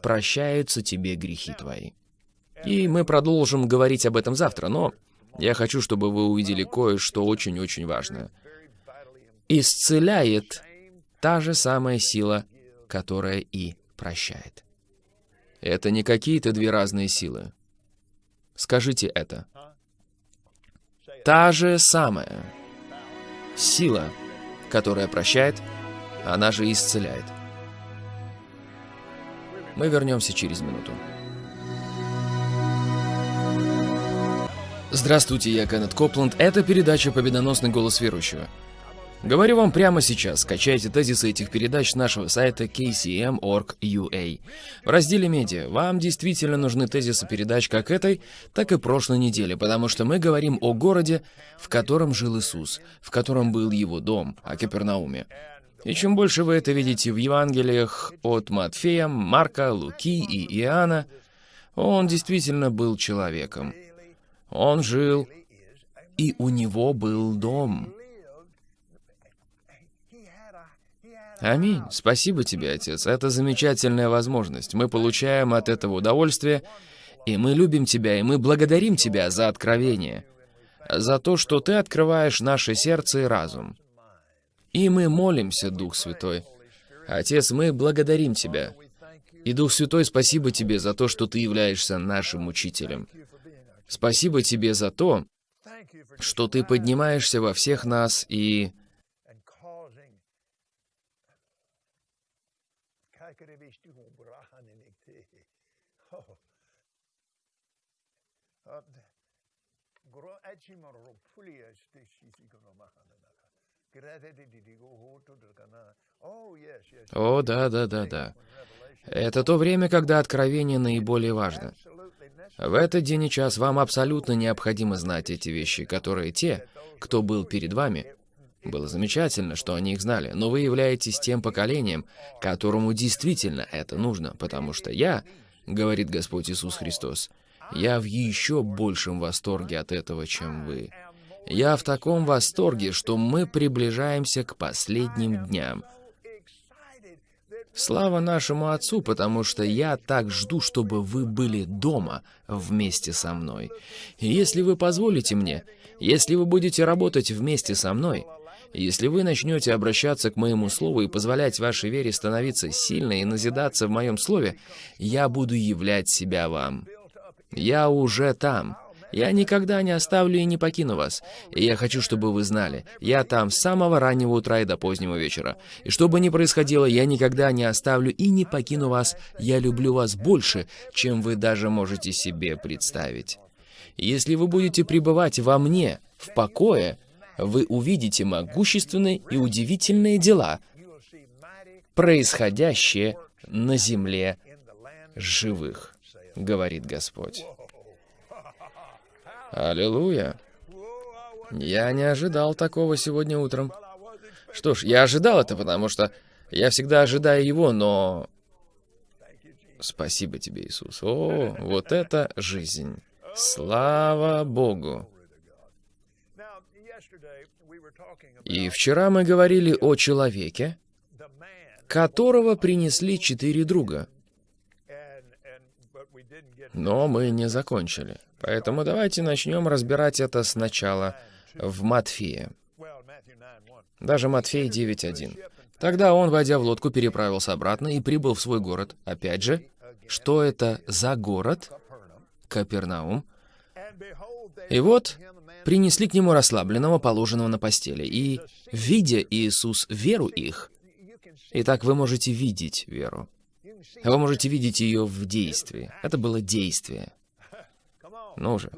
прощаются тебе грехи твои». И мы продолжим говорить об этом завтра, но я хочу, чтобы вы увидели кое-что очень-очень важное. Исцеляет та же самая сила, которая и прощает. Это не какие-то две разные силы. Скажите это. Та же самая сила, которая прощает, она же исцеляет. Мы вернемся через минуту. Здравствуйте, я Кеннет Копланд. Это передача «Победоносный голос верующего». Говорю вам прямо сейчас, скачайте тезисы этих передач с нашего сайта kcm.org.ua. В разделе «Медиа» вам действительно нужны тезисы передач как этой, так и прошлой недели, потому что мы говорим о городе, в котором жил Иисус, в котором был его дом, о Капернауме. И чем больше вы это видите в Евангелиях от Матфея, Марка, Луки и Иоанна, он действительно был человеком. Он жил, и у него был дом. Аминь. Спасибо тебе, Отец. Это замечательная возможность. Мы получаем от этого удовольствие, и мы любим Тебя, и мы благодарим Тебя за откровение, за то, что Ты открываешь наше сердце и разум. И мы молимся, Дух Святой. Отец, мы благодарим Тебя. И, Дух Святой, спасибо Тебе за то, что Ты являешься нашим учителем. Спасибо Тебе за то, что Ты поднимаешься во всех нас и... О, да, да, да, да. Это то время, когда откровение наиболее важно. В этот день и час вам абсолютно необходимо знать эти вещи, которые те, кто был перед вами, было замечательно, что они их знали, но вы являетесь тем поколением, которому действительно это нужно, потому что я, говорит Господь Иисус Христос, я в еще большем восторге от этого, чем вы. Я в таком восторге, что мы приближаемся к последним дням. Слава нашему Отцу, потому что я так жду, чтобы вы были дома вместе со мной. И если вы позволите мне, если вы будете работать вместе со мной, если вы начнете обращаться к моему слову и позволять вашей вере становиться сильной и назидаться в моем слове, я буду являть себя вам. Я уже там. Я никогда не оставлю и не покину вас. И я хочу, чтобы вы знали, я там с самого раннего утра и до позднего вечера. И что бы ни происходило, я никогда не оставлю и не покину вас. Я люблю вас больше, чем вы даже можете себе представить. Если вы будете пребывать во мне, в покое, вы увидите могущественные и удивительные дела, происходящие на земле живых, говорит Господь. Аллилуйя. Я не ожидал такого сегодня утром. Что ж, я ожидал это, потому что я всегда ожидаю его, но... Спасибо тебе, Иисус. О, вот это жизнь. Слава Богу. И вчера мы говорили о человеке, которого принесли четыре друга. Но мы не закончили. Поэтому давайте начнем разбирать это сначала в Матфея. Даже Матфей 9.1. Тогда он, войдя в лодку, переправился обратно и прибыл в свой город. Опять же, что это за город? Капернаум. И вот принесли к нему расслабленного, положенного на постели. И, видя Иисус веру их, Итак, вы можете видеть веру. Вы можете видеть ее в действии. Это было действие. Ну же.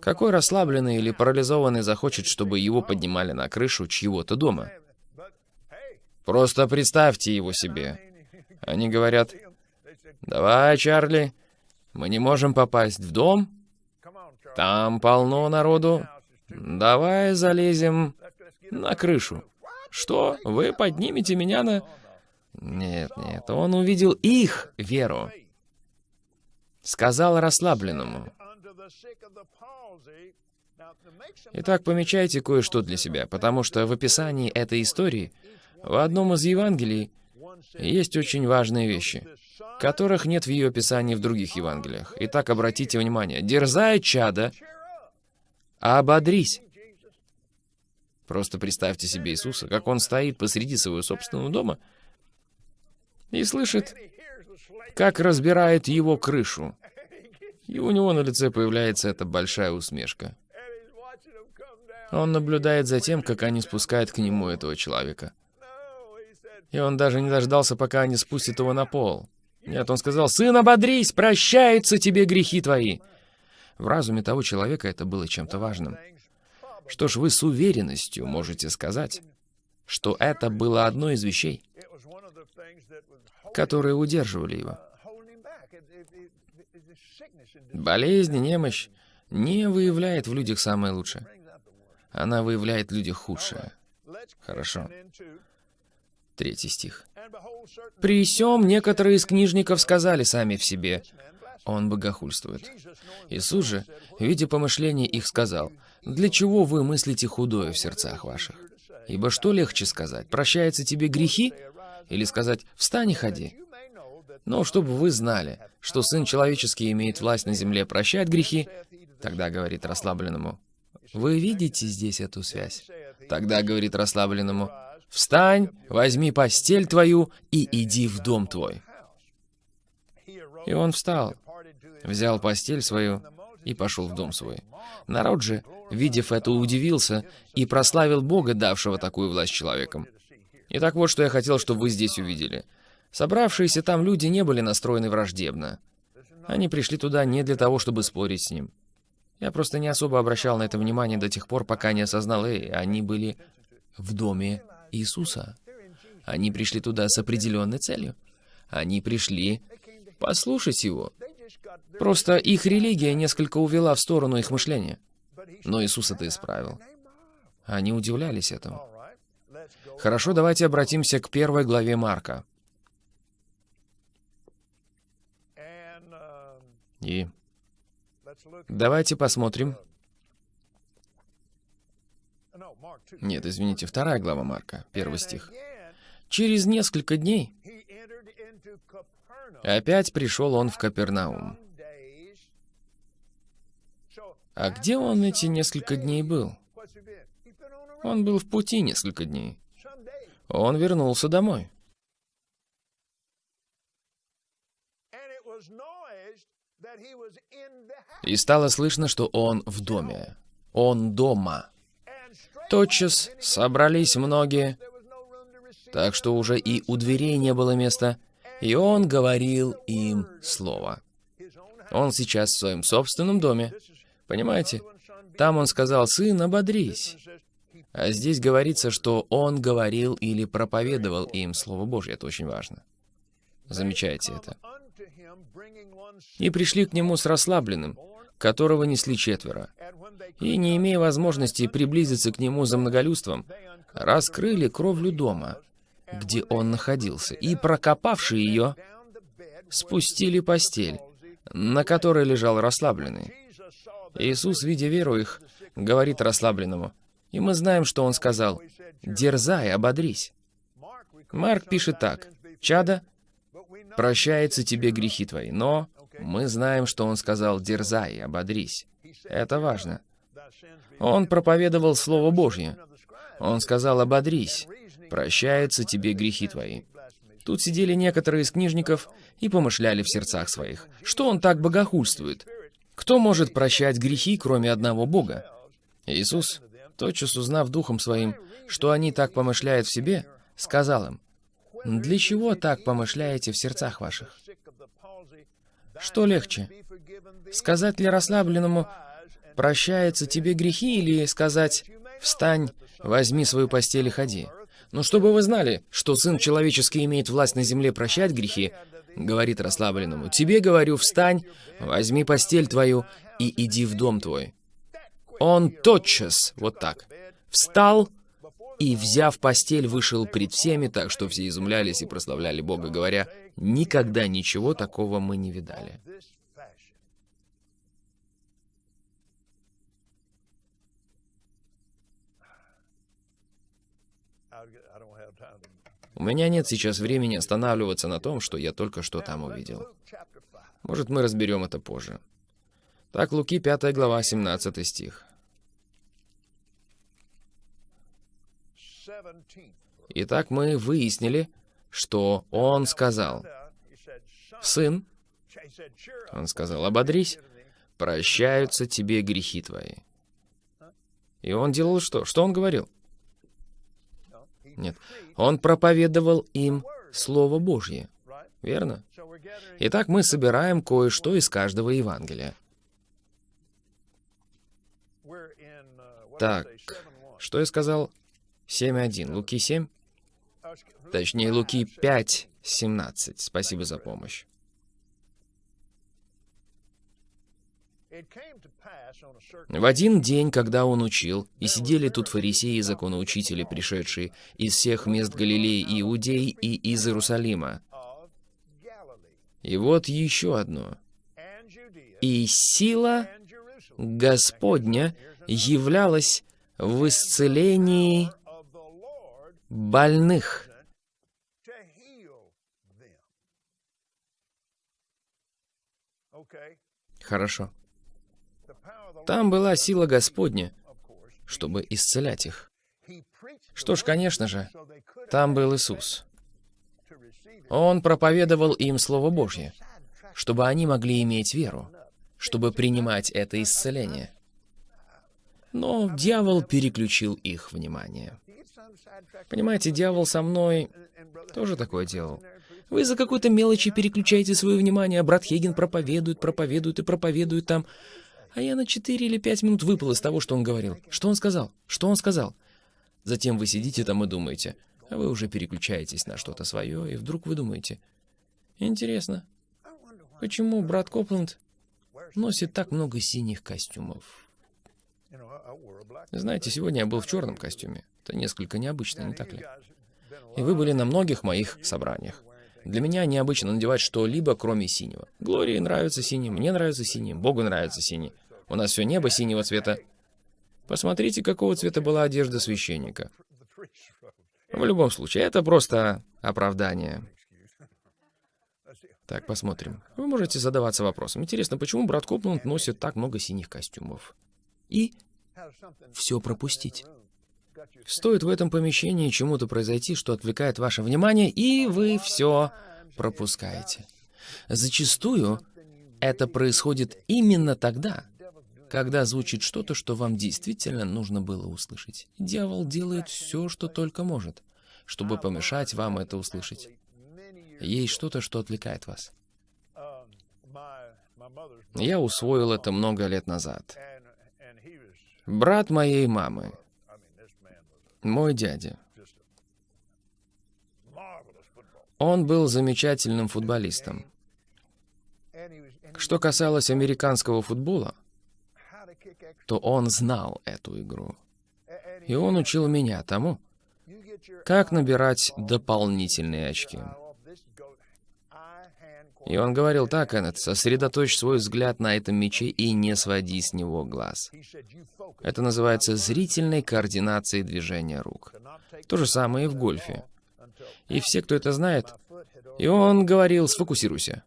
Какой расслабленный или парализованный захочет, чтобы его поднимали на крышу чьего-то дома? Просто представьте его себе. Они говорят, «Давай, Чарли, мы не можем попасть в дом. Там полно народу. Давай залезем на крышу». Что? Вы поднимете меня на... Нет, нет, он увидел их веру сказал расслабленному. Итак, помечайте кое-что для себя, потому что в описании этой истории в одном из Евангелий есть очень важные вещи, которых нет в ее описании в других Евангелиях. Итак, обратите внимание. «Дерзай, чада, ободрись». Просто представьте себе Иисуса, как Он стоит посреди своего собственного дома и слышит как разбирает его крышу. И у него на лице появляется эта большая усмешка. Он наблюдает за тем, как они спускают к нему этого человека. И он даже не дождался, пока они спустят его на пол. Нет, он сказал, «Сын, ободрись, прощаются тебе грехи твои». В разуме того человека это было чем-то важным. Что ж, вы с уверенностью можете сказать, что это было одно из вещей, которые удерживали его. Болезнь, немощь не выявляет в людях самое лучшее. Она выявляет в людях худшее. Хорошо. Третий стих. «При сём некоторые из книжников сказали сами в себе, он богохульствует. Иисус же, видя помышления их, сказал, «Для чего вы мыслите худое в сердцах ваших? Ибо что легче сказать, прощаются тебе грехи, или сказать «встань и ходи»? Но чтобы вы знали, что Сын Человеческий имеет власть на земле прощать грехи, тогда говорит расслабленному, вы видите здесь эту связь? Тогда говорит расслабленному, встань, возьми постель твою и иди в дом твой. И он встал, взял постель свою и пошел в дом свой. Народ же, видев это, удивился и прославил Бога, давшего такую власть человеком. Итак, вот что я хотел, чтобы вы здесь увидели. Собравшиеся там люди не были настроены враждебно. Они пришли туда не для того, чтобы спорить с ним. Я просто не особо обращал на это внимание до тех пор, пока не осознал, эй, они были в доме Иисуса. Они пришли туда с определенной целью. Они пришли послушать Его. Просто их религия несколько увела в сторону их мышления. Но Иисус это исправил. Они удивлялись этому. Хорошо, давайте обратимся к первой главе Марка. И давайте посмотрим. Нет, извините, вторая глава Марка, первый стих. Через несколько дней опять пришел он в Капернаум. А где он эти несколько дней был? Он был в пути несколько дней. Он вернулся домой. И стало слышно, что он в доме. Он дома. Тотчас собрались многие, так что уже и у дверей не было места, и он говорил им слово. Он сейчас в своем собственном доме. Понимаете? Там он сказал, «Сын, ободрись». А здесь говорится, что он говорил или проповедовал им Слово Божье. Это очень важно. Замечайте это. И пришли к нему с расслабленным, которого несли четверо. И, не имея возможности приблизиться к нему за многолюдством, раскрыли кровлю дома, где он находился, и, прокопавши ее, спустили постель, на которой лежал расслабленный. Иисус, видя веру их, говорит расслабленному, и мы знаем, что он сказал, «Дерзай, ободрись». Марк пишет так, «Чада, прощается тебе грехи твои, но мы знаем, что он сказал, дерзай, ободрись». Это важно. Он проповедовал Слово Божье. Он сказал, ободрись, прощаются тебе грехи твои. Тут сидели некоторые из книжников и помышляли в сердцах своих, что он так богохульствует. Кто может прощать грехи, кроме одного Бога? Иисус тотчас узнав духом своим, что они так помышляют в себе, сказал им, «Для чего так помышляете в сердцах ваших? Что легче? Сказать ли расслабленному, «Прощаются тебе грехи» или сказать, «Встань, возьми свою постель и ходи»? Но чтобы вы знали, что Сын Человеческий имеет власть на земле прощать грехи, говорит расслабленному, «Тебе, говорю, встань, возьми постель твою и иди в дом твой». Он тотчас, вот так, встал и, взяв постель, вышел пред всеми, так что все изумлялись и прославляли Бога, говоря, «Никогда ничего такого мы не видали». У меня нет сейчас времени останавливаться на том, что я только что там увидел. Может, мы разберем это позже. Так, Луки 5 глава, 17 стих. Итак, мы выяснили, что он сказал. «Сын», он сказал, «ободрись, прощаются тебе грехи твои». И он делал что? Что он говорил? Нет. Он проповедовал им Слово Божье. Верно? Итак, мы собираем кое-что из каждого Евангелия. Так, что я сказал? 7.1. Луки 7? Точнее, Луки 5.17. Спасибо за помощь. В один день, когда он учил, и сидели тут фарисеи и законоучители, пришедшие из всех мест Галилеи, Иудеи и из Иерусалима. И вот еще одно. «И сила Господня являлась в исцелении больных. Хорошо. Там была сила Господня, чтобы исцелять их. Что ж, конечно же, там был Иисус. Он проповедовал им Слово Божье, чтобы они могли иметь веру, чтобы принимать это исцеление. Но дьявол переключил их внимание. Понимаете, дьявол со мной тоже такое делал. Вы за какой-то мелочи переключаете свое внимание, а брат Хейген проповедует, проповедует и проповедует там. А я на 4 или 5 минут выпал из того, что он говорил. Что он сказал? Что он сказал? Затем вы сидите там и думаете, а вы уже переключаетесь на что-то свое, и вдруг вы думаете, интересно, почему брат Копланд носит так много синих костюмов? Знаете, сегодня я был в черном костюме. Это несколько необычно, не так ли? И вы были на многих моих собраниях. Для меня необычно надевать что-либо, кроме синего. Глории нравится синий, мне нравится синий, Богу нравится синий. У нас все небо синего цвета. Посмотрите, какого цвета была одежда священника. В любом случае, это просто оправдание. Так, посмотрим. Вы можете задаваться вопросом. Интересно, почему брат Копланд носит так много синих костюмов? И все пропустить. Стоит в этом помещении чему-то произойти, что отвлекает ваше внимание, и вы все пропускаете. Зачастую это происходит именно тогда, когда звучит что-то, что вам действительно нужно было услышать. Дьявол делает все, что только может, чтобы помешать вам это услышать. Есть что-то, что отвлекает вас. Я усвоил это много лет назад. Брат моей мамы, мой дядя, он был замечательным футболистом. Что касалось американского футбола, то он знал эту игру. И он учил меня тому, как набирать дополнительные очки. И он говорил так, Эннет, сосредоточь свой взгляд на этом мече и не своди с него глаз. Это называется зрительной координацией движения рук. То же самое и в гольфе. И все, кто это знает, и он говорил, сфокусируйся.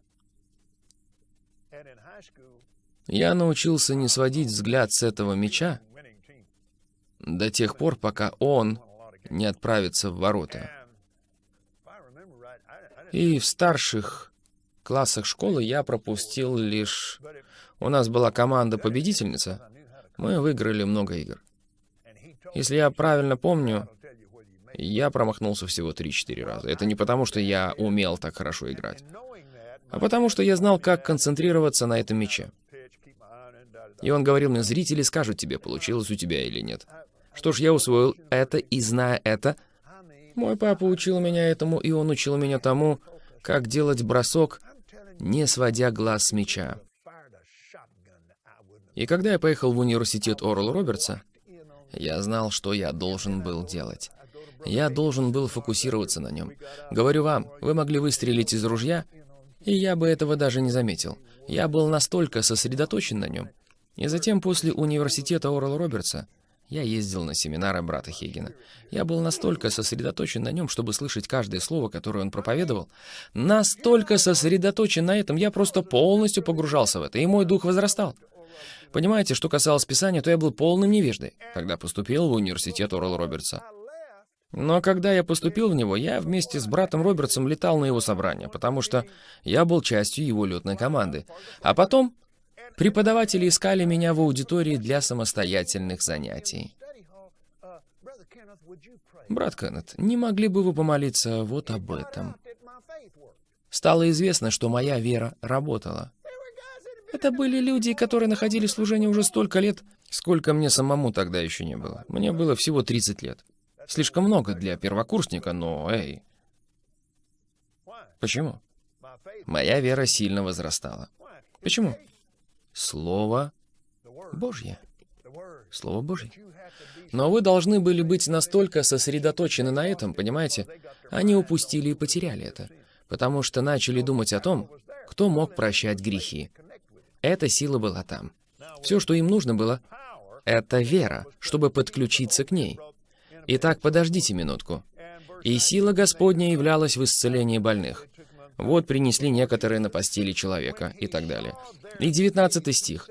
Я научился не сводить взгляд с этого меча до тех пор, пока он не отправится в ворота. И в старших классах школы я пропустил лишь... У нас была команда-победительница. Мы выиграли много игр. Если я правильно помню, я промахнулся всего 3-4 раза. Это не потому, что я умел так хорошо играть, а потому что я знал, как концентрироваться на этом мяче. И он говорил мне, зрители скажут тебе, получилось у тебя или нет. Что ж, я усвоил это, и зная это, мой папа учил меня этому, и он учил меня тому, как делать бросок, не сводя глаз с мяча. И когда я поехал в университет Орла Робертса, я знал, что я должен был делать. Я должен был фокусироваться на нем. Говорю вам, вы могли выстрелить из ружья, и я бы этого даже не заметил. Я был настолько сосредоточен на нем, и затем после университета Орла Робертса я ездил на семинары брата Хейгена. Я был настолько сосредоточен на нем, чтобы слышать каждое слово, которое он проповедовал. Настолько сосредоточен на этом, я просто полностью погружался в это, и мой дух возрастал. Понимаете, что касалось Писания, то я был полным невеждой, когда поступил в университет Орла Робертса. Но когда я поступил в него, я вместе с братом Робертсом летал на его собрания, потому что я был частью его летной команды. А потом Преподаватели искали меня в аудитории для самостоятельных занятий. Брат Кеннет, не могли бы вы помолиться вот об этом? Стало известно, что моя вера работала. Это были люди, которые находили служение уже столько лет, сколько мне самому тогда еще не было. Мне было всего 30 лет. Слишком много для первокурсника, но эй. Почему? Моя вера сильно возрастала. Почему? Слово Божье. Слово Божье. Но вы должны были быть настолько сосредоточены на этом, понимаете? Они упустили и потеряли это, потому что начали думать о том, кто мог прощать грехи. Эта сила была там. Все, что им нужно было, это вера, чтобы подключиться к ней. Итак, подождите минутку. И сила Господня являлась в исцелении больных. Вот принесли некоторые на постели человека и так далее. И 19 стих.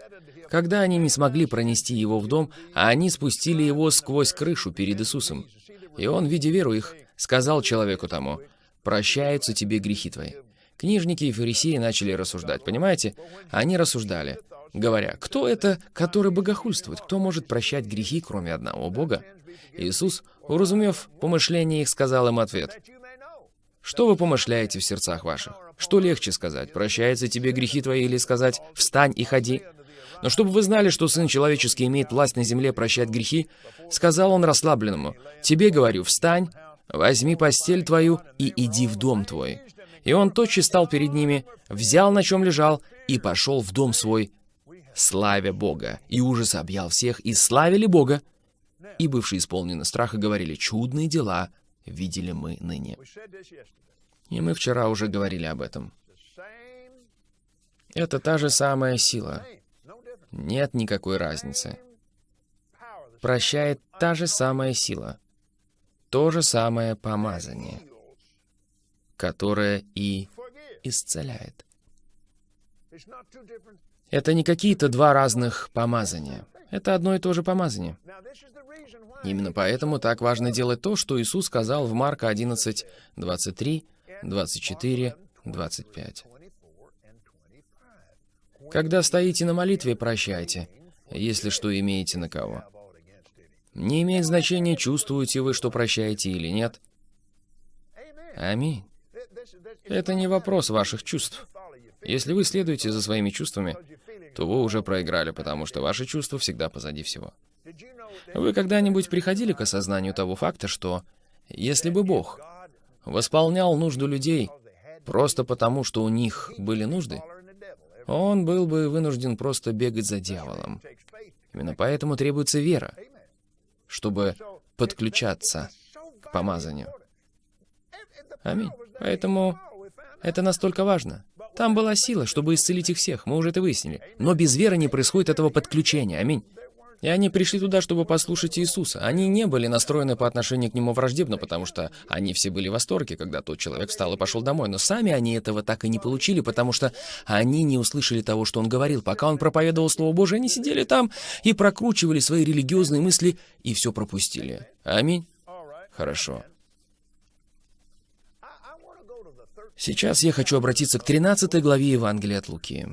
Когда они не смогли пронести его в дом, а они спустили его сквозь крышу перед Иисусом. И он, видя веру их, сказал человеку тому, «Прощаются тебе грехи твои». Книжники и фарисеи начали рассуждать, понимаете? Они рассуждали, говоря, «Кто это, который богохульствует? Кто может прощать грехи, кроме одного Бога?» Иисус, уразумев помышление их, сказал им ответ, «Что вы помышляете в сердцах ваших? Что легче сказать, прощаются тебе грехи твои, или сказать, встань и ходи?» Но чтобы вы знали, что Сын Человеческий имеет власть на земле прощать грехи, сказал он расслабленному, «Тебе говорю, встань, возьми постель твою и иди в дом твой». И он тотчас стал перед ними, взял на чем лежал и пошел в дом свой, славя Бога. И ужас объял всех, и славили Бога. И бывшие исполнены страха говорили, «Чудные дела видели мы ныне». И мы вчера уже говорили об этом. Это та же самая сила, нет никакой разницы. Прощает та же самая сила, то же самое помазание, которое и исцеляет. Это не какие-то два разных помазания. Это одно и то же помазание. Именно поэтому так важно делать то, что Иисус сказал в Марка 11, 23, 24, 25. Когда стоите на молитве, прощайте, если что имеете на кого. Не имеет значения, чувствуете вы, что прощаете или нет. Аминь. Это не вопрос ваших чувств. Если вы следуете за своими чувствами, то вы уже проиграли, потому что ваши чувства всегда позади всего. Вы когда-нибудь приходили к осознанию того факта, что если бы Бог восполнял нужду людей просто потому, что у них были нужды, он был бы вынужден просто бегать за дьяволом. Именно поэтому требуется вера, чтобы подключаться к помазанию. Аминь. Поэтому это настолько важно. Там была сила, чтобы исцелить их всех, мы уже это выяснили. Но без веры не происходит этого подключения. Аминь. И они пришли туда, чтобы послушать Иисуса. Они не были настроены по отношению к Нему враждебно, потому что они все были в восторге, когда тот человек встал и пошел домой. Но сами они этого так и не получили, потому что они не услышали того, что Он говорил. Пока Он проповедовал Слово Божие, они сидели там и прокручивали свои религиозные мысли, и все пропустили. Аминь. Хорошо. Сейчас я хочу обратиться к 13 главе Евангелия от Луки.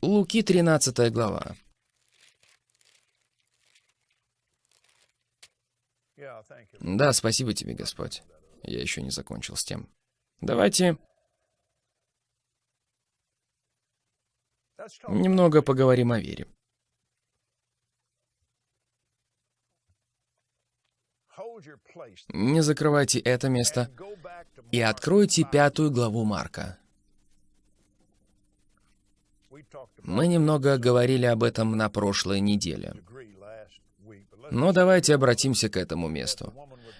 Луки 13 глава. Да, спасибо тебе, Господь. Я еще не закончил с тем. Давайте немного поговорим о вере. Не закрывайте это место и откройте пятую главу Марка. Мы немного говорили об этом на прошлой неделе. Но давайте обратимся к этому месту.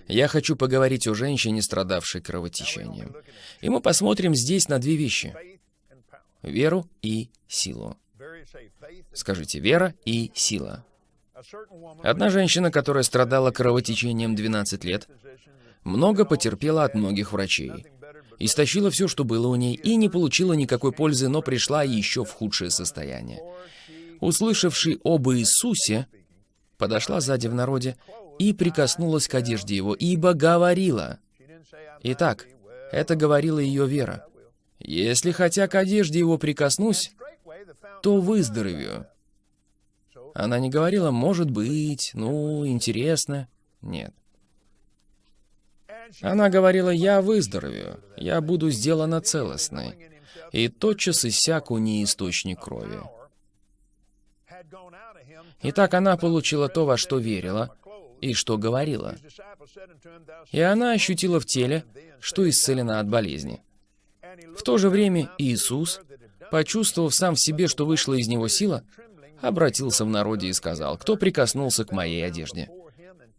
Я хочу поговорить о женщине, страдавшей кровотечением. И мы посмотрим здесь на две вещи. Веру и силу. Скажите, вера и сила. Одна женщина, которая страдала кровотечением 12 лет, много потерпела от многих врачей истощила все, что было у ней, и не получила никакой пользы, но пришла еще в худшее состояние. Услышавший об Иисусе, подошла сзади в народе и прикоснулась к одежде его, ибо говорила. Итак, это говорила ее вера. «Если хотя к одежде его прикоснусь, то выздоровею». Она не говорила «может быть», «ну, интересно». Нет. Она говорила, «Я выздоровею, я буду сделана целостной». И тотчас иссяк у ней источник крови. Итак, она получила то, во что верила, и что говорила. И она ощутила в теле, что исцелена от болезни. В то же время Иисус, почувствовав сам в себе, что вышла из него сила, обратился в народе и сказал, «Кто прикоснулся к моей одежде?»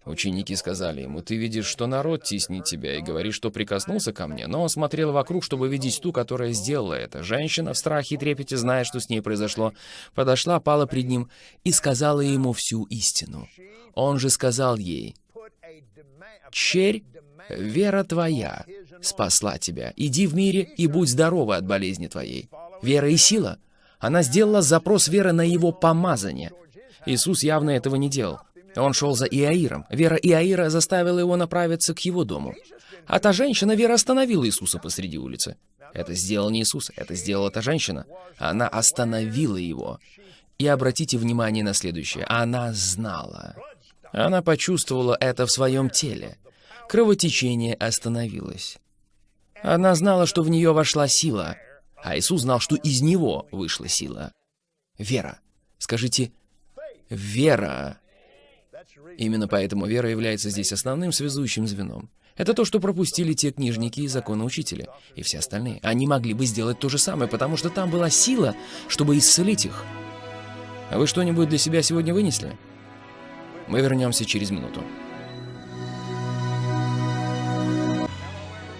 Ученики сказали ему, «Ты видишь, что народ теснит тебя, и говоришь, что прикоснулся ко мне». Но он смотрел вокруг, чтобы видеть ту, которая сделала это. Женщина в страхе и трепете, зная, что с ней произошло, подошла, пала пред ним и сказала ему всю истину. Он же сказал ей, «Черь, вера твоя спасла тебя. Иди в мире и будь здорова от болезни твоей». Вера и сила. Она сделала запрос веры на его помазание. Иисус явно этого не делал. Он шел за Иаиром. Вера Иаира заставила его направиться к его дому. А та женщина, Вера, остановила Иисуса посреди улицы. Это сделал не Иисус, это сделала та женщина. Она остановила его. И обратите внимание на следующее. Она знала. Она почувствовала это в своем теле. Кровотечение остановилось. Она знала, что в нее вошла сила, а Иисус знал, что из него вышла сила. Вера. Скажите, вера. Именно поэтому вера является здесь основным связующим звеном. Это то, что пропустили те книжники и законоучители, и все остальные. Они могли бы сделать то же самое, потому что там была сила, чтобы исцелить их. А вы что-нибудь для себя сегодня вынесли? Мы вернемся через минуту.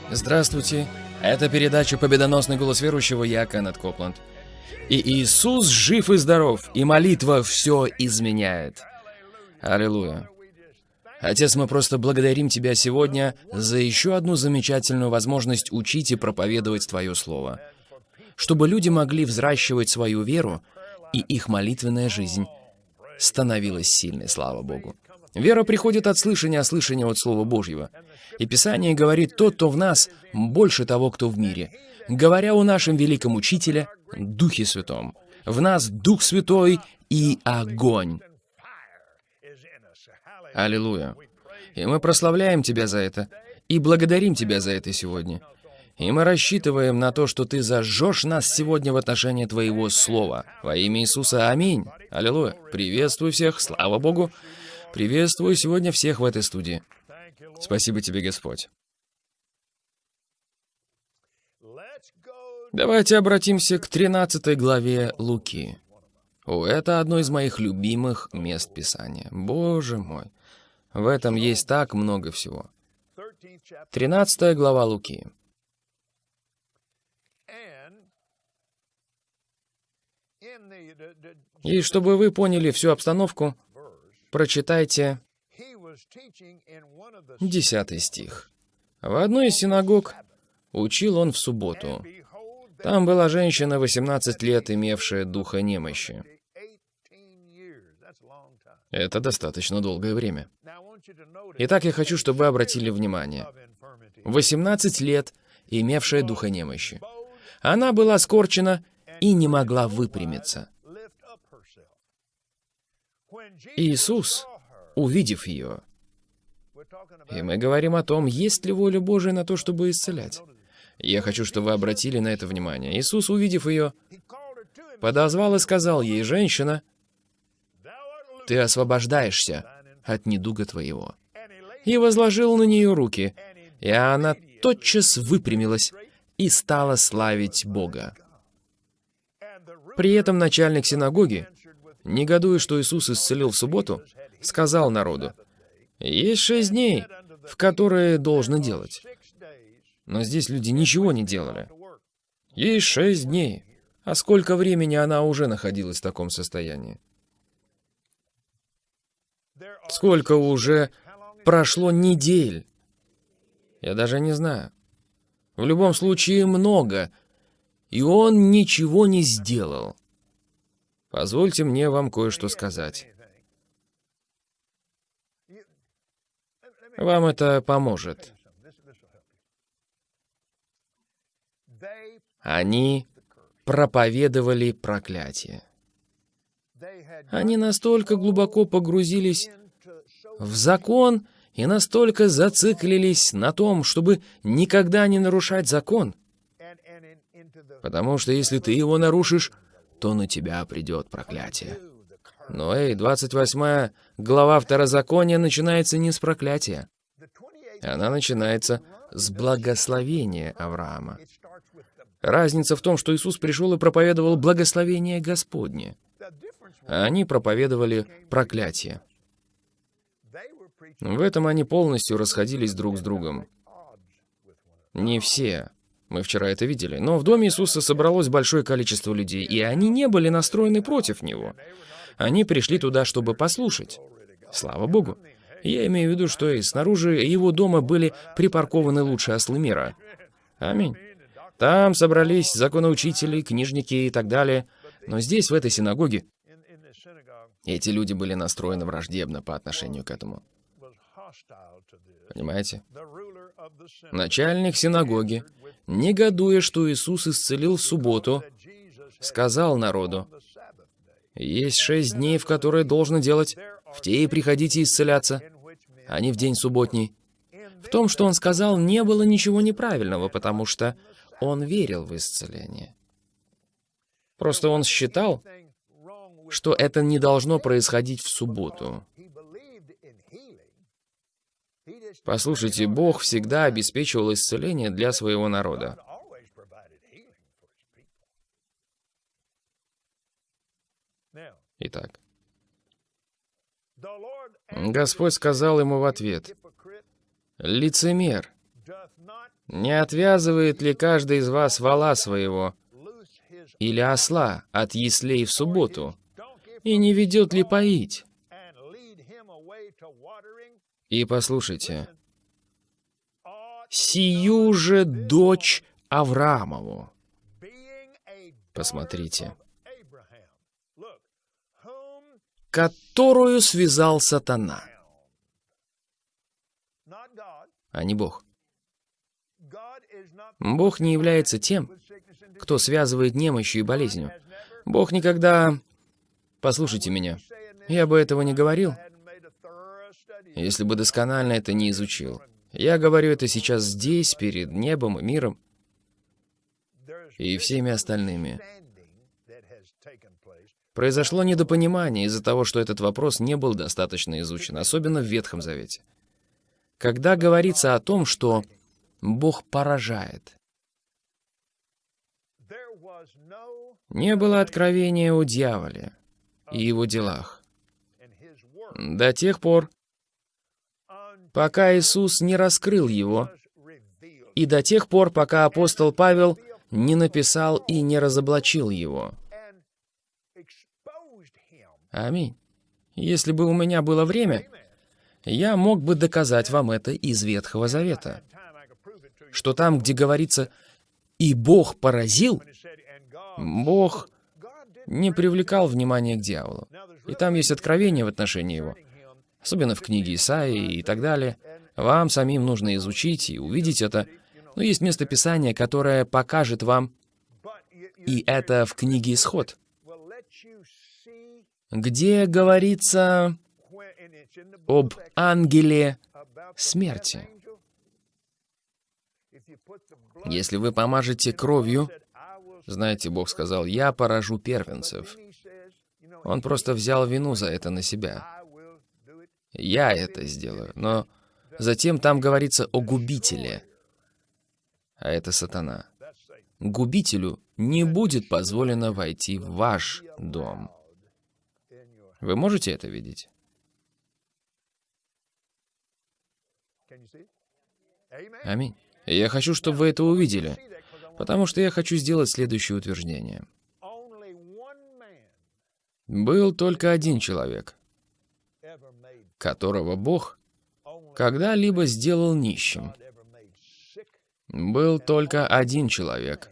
Здравствуйте. Это передача «Победоносный голос верующего» я, Кеннет Копланд. И Иисус жив и здоров, и молитва все изменяет. Аллилуйя. Отец, мы просто благодарим Тебя сегодня за еще одну замечательную возможность учить и проповедовать Твое Слово. Чтобы люди могли взращивать свою веру, и их молитвенная жизнь становилась сильной, слава Богу. Вера приходит от слышания, а слышание от Слова Божьего. И Писание говорит, тот, кто в нас, больше того, кто в мире. Говоря о нашем великом Учителе, Духе Святом. В нас Дух Святой и огонь. Аллилуйя. И мы прославляем Тебя за это, и благодарим Тебя за это сегодня. И мы рассчитываем на то, что Ты зажжешь нас сегодня в отношении Твоего Слова. Во имя Иисуса, аминь. Аллилуйя. Приветствую всех, слава Богу. Приветствую сегодня всех в этой студии. Спасибо Тебе, Господь. Давайте обратимся к 13 главе Луки. О, это одно из моих любимых мест Писания. Боже мой. В этом есть так много всего. 13 глава Луки. И чтобы вы поняли всю обстановку, прочитайте 10 стих. В одной из синагог учил он в субботу. Там была женщина 18 лет, имевшая духа немощи. Это достаточно долгое время. Итак, я хочу, чтобы вы обратили внимание. 18 лет, имевшая духа немощи. Она была скорчена и не могла выпрямиться. Иисус, увидев ее, и мы говорим о том, есть ли воля Божия на то, чтобы исцелять. Я хочу, чтобы вы обратили на это внимание. Иисус, увидев ее, подозвал и сказал ей, «Женщина, ты освобождаешься от недуга твоего». И возложил на нее руки, и она тотчас выпрямилась и стала славить Бога. При этом начальник синагоги, негодуя, что Иисус исцелил в субботу, сказал народу, «Есть шесть дней, в которые должно делать». Но здесь люди ничего не делали. Есть шесть дней. А сколько времени она уже находилась в таком состоянии? Сколько уже прошло недель? Я даже не знаю. В любом случае, много. И он ничего не сделал. Позвольте мне вам кое-что сказать. Вам это поможет. Они проповедовали проклятие. Они настолько глубоко погрузились в закон и настолько зациклились на том, чтобы никогда не нарушать закон. Потому что если ты его нарушишь, то на тебя придет проклятие. Но эй, 28 глава Второзакония начинается не с проклятия. Она начинается с благословения Авраама. Разница в том, что Иисус пришел и проповедовал благословение Господне, а они проповедовали проклятие. В этом они полностью расходились друг с другом. Не все. Мы вчера это видели. Но в доме Иисуса собралось большое количество людей, и они не были настроены против Него. Они пришли туда, чтобы послушать. Слава Богу. Я имею в виду, что и снаружи его дома были припаркованы лучшие ослы мира. Аминь. Там собрались законоучители, книжники и так далее. Но здесь, в этой синагоге, эти люди были настроены враждебно по отношению к этому. Понимаете? Начальник синагоги, негодуя, что Иисус исцелил в субботу, сказал народу, «Есть шесть дней, в которые должно делать, в те и приходите исцеляться, а не в день субботний». В том, что он сказал, не было ничего неправильного, потому что он верил в исцеление. Просто он считал, что это не должно происходить в субботу. Послушайте, Бог всегда обеспечивал исцеление для своего народа. Итак, Господь сказал ему в ответ, «Лицемер, не отвязывает ли каждый из вас вала своего или осла от яслей в субботу, и не ведет ли поить?» И послушайте, «Сию же дочь Авраамову». Посмотрите. «Которую связал сатана». А не Бог. Бог не является тем, кто связывает немощью и болезнью. Бог никогда... Послушайте меня. Я бы этого не говорил, если бы досконально это не изучил. Я говорю это сейчас здесь, перед небом и миром, и всеми остальными. Произошло недопонимание из-за того, что этот вопрос не был достаточно изучен, особенно в Ветхом Завете. Когда говорится о том, что Бог поражает, не было откровения о дьяволе и его делах. До тех пор, пока Иисус не раскрыл его, и до тех пор, пока апостол Павел не написал и не разоблачил его. Аминь. Если бы у меня было время, я мог бы доказать вам это из Ветхого Завета. Что там, где говорится «и Бог поразил», Бог не привлекал внимания к дьяволу. И там есть откровение в отношении его особенно в книге Исаии и так далее. Вам самим нужно изучить и увидеть это. Но есть место Писания, которое покажет вам, и это в книге Исход, где говорится об ангеле смерти. Если вы помажете кровью, знаете, Бог сказал, «Я поражу первенцев». Он просто взял вину за это на себя. Я это сделаю. Но затем там говорится о губителе. А это сатана. Губителю не будет позволено войти в ваш дом. Вы можете это видеть? Аминь. Я хочу, чтобы вы это увидели, потому что я хочу сделать следующее утверждение. Был только один человек, которого Бог когда-либо сделал нищим. Был только один человек,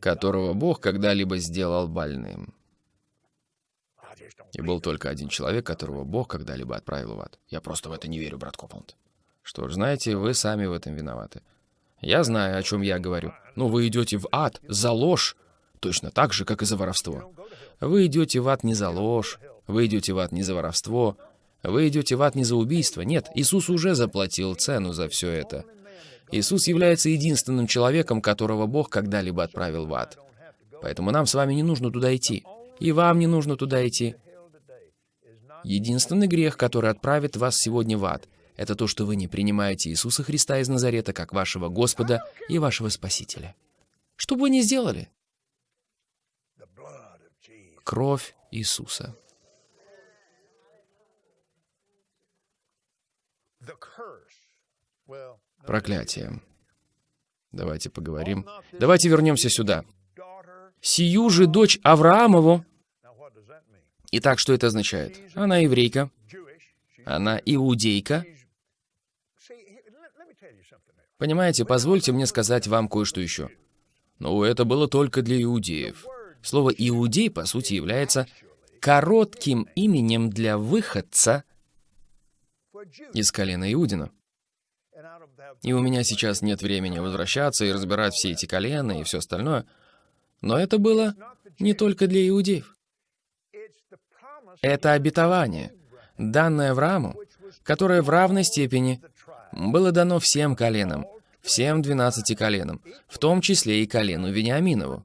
которого Бог когда-либо сделал больным. И был только один человек, которого Бог когда-либо отправил в ад. Я просто в это не верю, брат Копланд. Что ж, знаете, вы сами в этом виноваты. Я знаю, о чем я говорю. Но вы идете в ад за ложь, точно так же, как и за воровство. Вы идете в ад не за ложь, вы идете в ад не за воровство, вы идете в ад не за убийство. Нет, Иисус уже заплатил цену за все это. Иисус является единственным человеком, которого Бог когда-либо отправил в ад. Поэтому нам с вами не нужно туда идти. И вам не нужно туда идти. Единственный грех, который отправит вас сегодня в ад, это то, что вы не принимаете Иисуса Христа из Назарета как вашего Господа и вашего Спасителя. Что бы вы ни сделали? Кровь Иисуса. Проклятие. Давайте поговорим. Давайте вернемся сюда. Сию же дочь Авраамову. Итак, что это означает? Она еврейка. Она иудейка. Понимаете, позвольте мне сказать вам кое-что еще. Ну, это было только для иудеев. Слово «иудей» по сути является коротким именем для выходца из колена Иудина. И у меня сейчас нет времени возвращаться и разбирать все эти колена и все остальное. Но это было не только для иудеев. Это обетование, данное Аврааму, которое в равной степени было дано всем коленам, всем двенадцати коленам, в том числе и колену Вениаминову,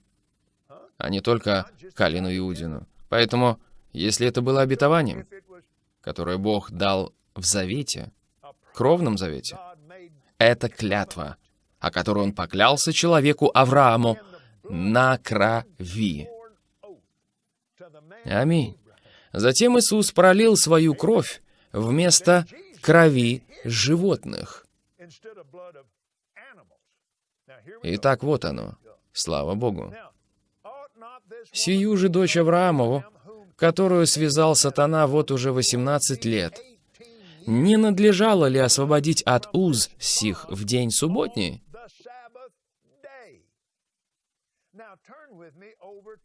а не только колену Иудину. Поэтому, если это было обетованием, которое Бог дал в завете, кровном завете, это клятва, о которой он поклялся человеку Аврааму на крови. Аминь. Затем Иисус пролил свою кровь вместо крови животных. Итак, вот оно. Слава Богу. Сию же дочь Авраамову, которую связал сатана вот уже 18 лет, не надлежало ли освободить от уз сих в день субботний?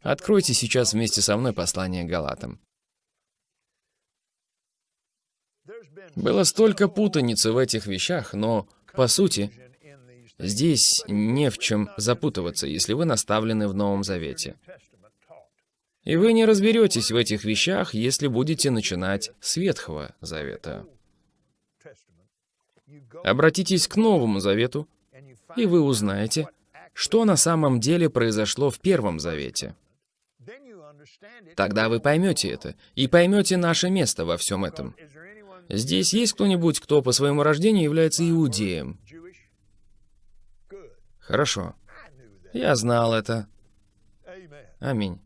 Откройте сейчас вместе со мной послание Галатам. Было столько путаницы в этих вещах, но, по сути, здесь не в чем запутываться, если вы наставлены в Новом Завете. И вы не разберетесь в этих вещах, если будете начинать с Ветхого Завета. Обратитесь к Новому Завету, и вы узнаете, что на самом деле произошло в Первом Завете. Тогда вы поймете это, и поймете наше место во всем этом. Здесь есть кто-нибудь, кто по своему рождению является иудеем? Хорошо. Я знал это. Аминь.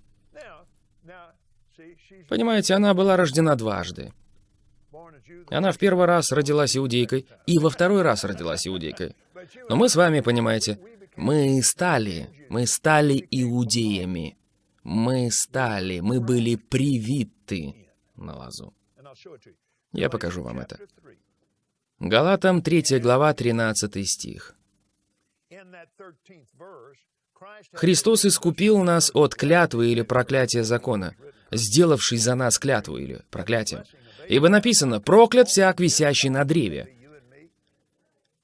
Понимаете, она была рождена дважды. Она в первый раз родилась иудейкой, и во второй раз родилась иудейкой. Но мы с вами, понимаете, мы стали, мы стали иудеями. Мы стали, мы были привиты на лазу. Я покажу вам это. Галатам 3 глава, 13 стих. Христос искупил нас от клятвы или проклятия закона, сделавший за нас клятву или проклятие. Ибо написано «проклят всяк, висящий на древе»,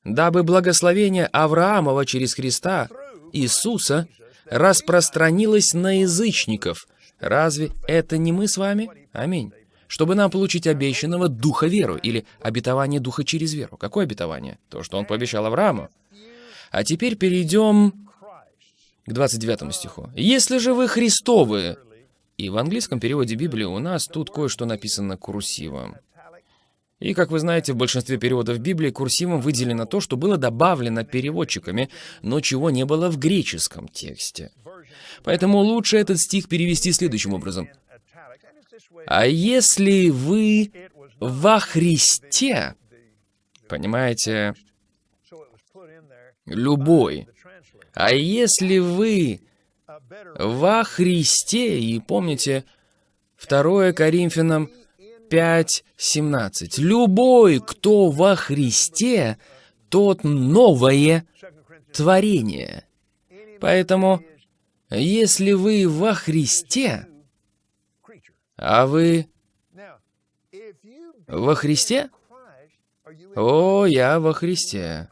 дабы благословение Авраамова через Христа, Иисуса, распространилось на язычников. Разве это не мы с вами? Аминь. Чтобы нам получить обещанного духа веру или обетование духа через веру. Какое обетование? То, что он пообещал Аврааму. А теперь перейдем к 29 стиху. «Если же вы Христовы...» И в английском переводе Библии у нас тут кое-что написано курсивом. И, как вы знаете, в большинстве переводов Библии курсивом выделено то, что было добавлено переводчиками, но чего не было в греческом тексте. Поэтому лучше этот стих перевести следующим образом. «А если вы во Христе...» Понимаете? Любой. «А если вы во Христе...» И помните, 2 Коринфянам 5.17. «Любой, кто во Христе, тот новое творение». Поэтому, если вы во Христе, а вы во Христе? О, я во Христе.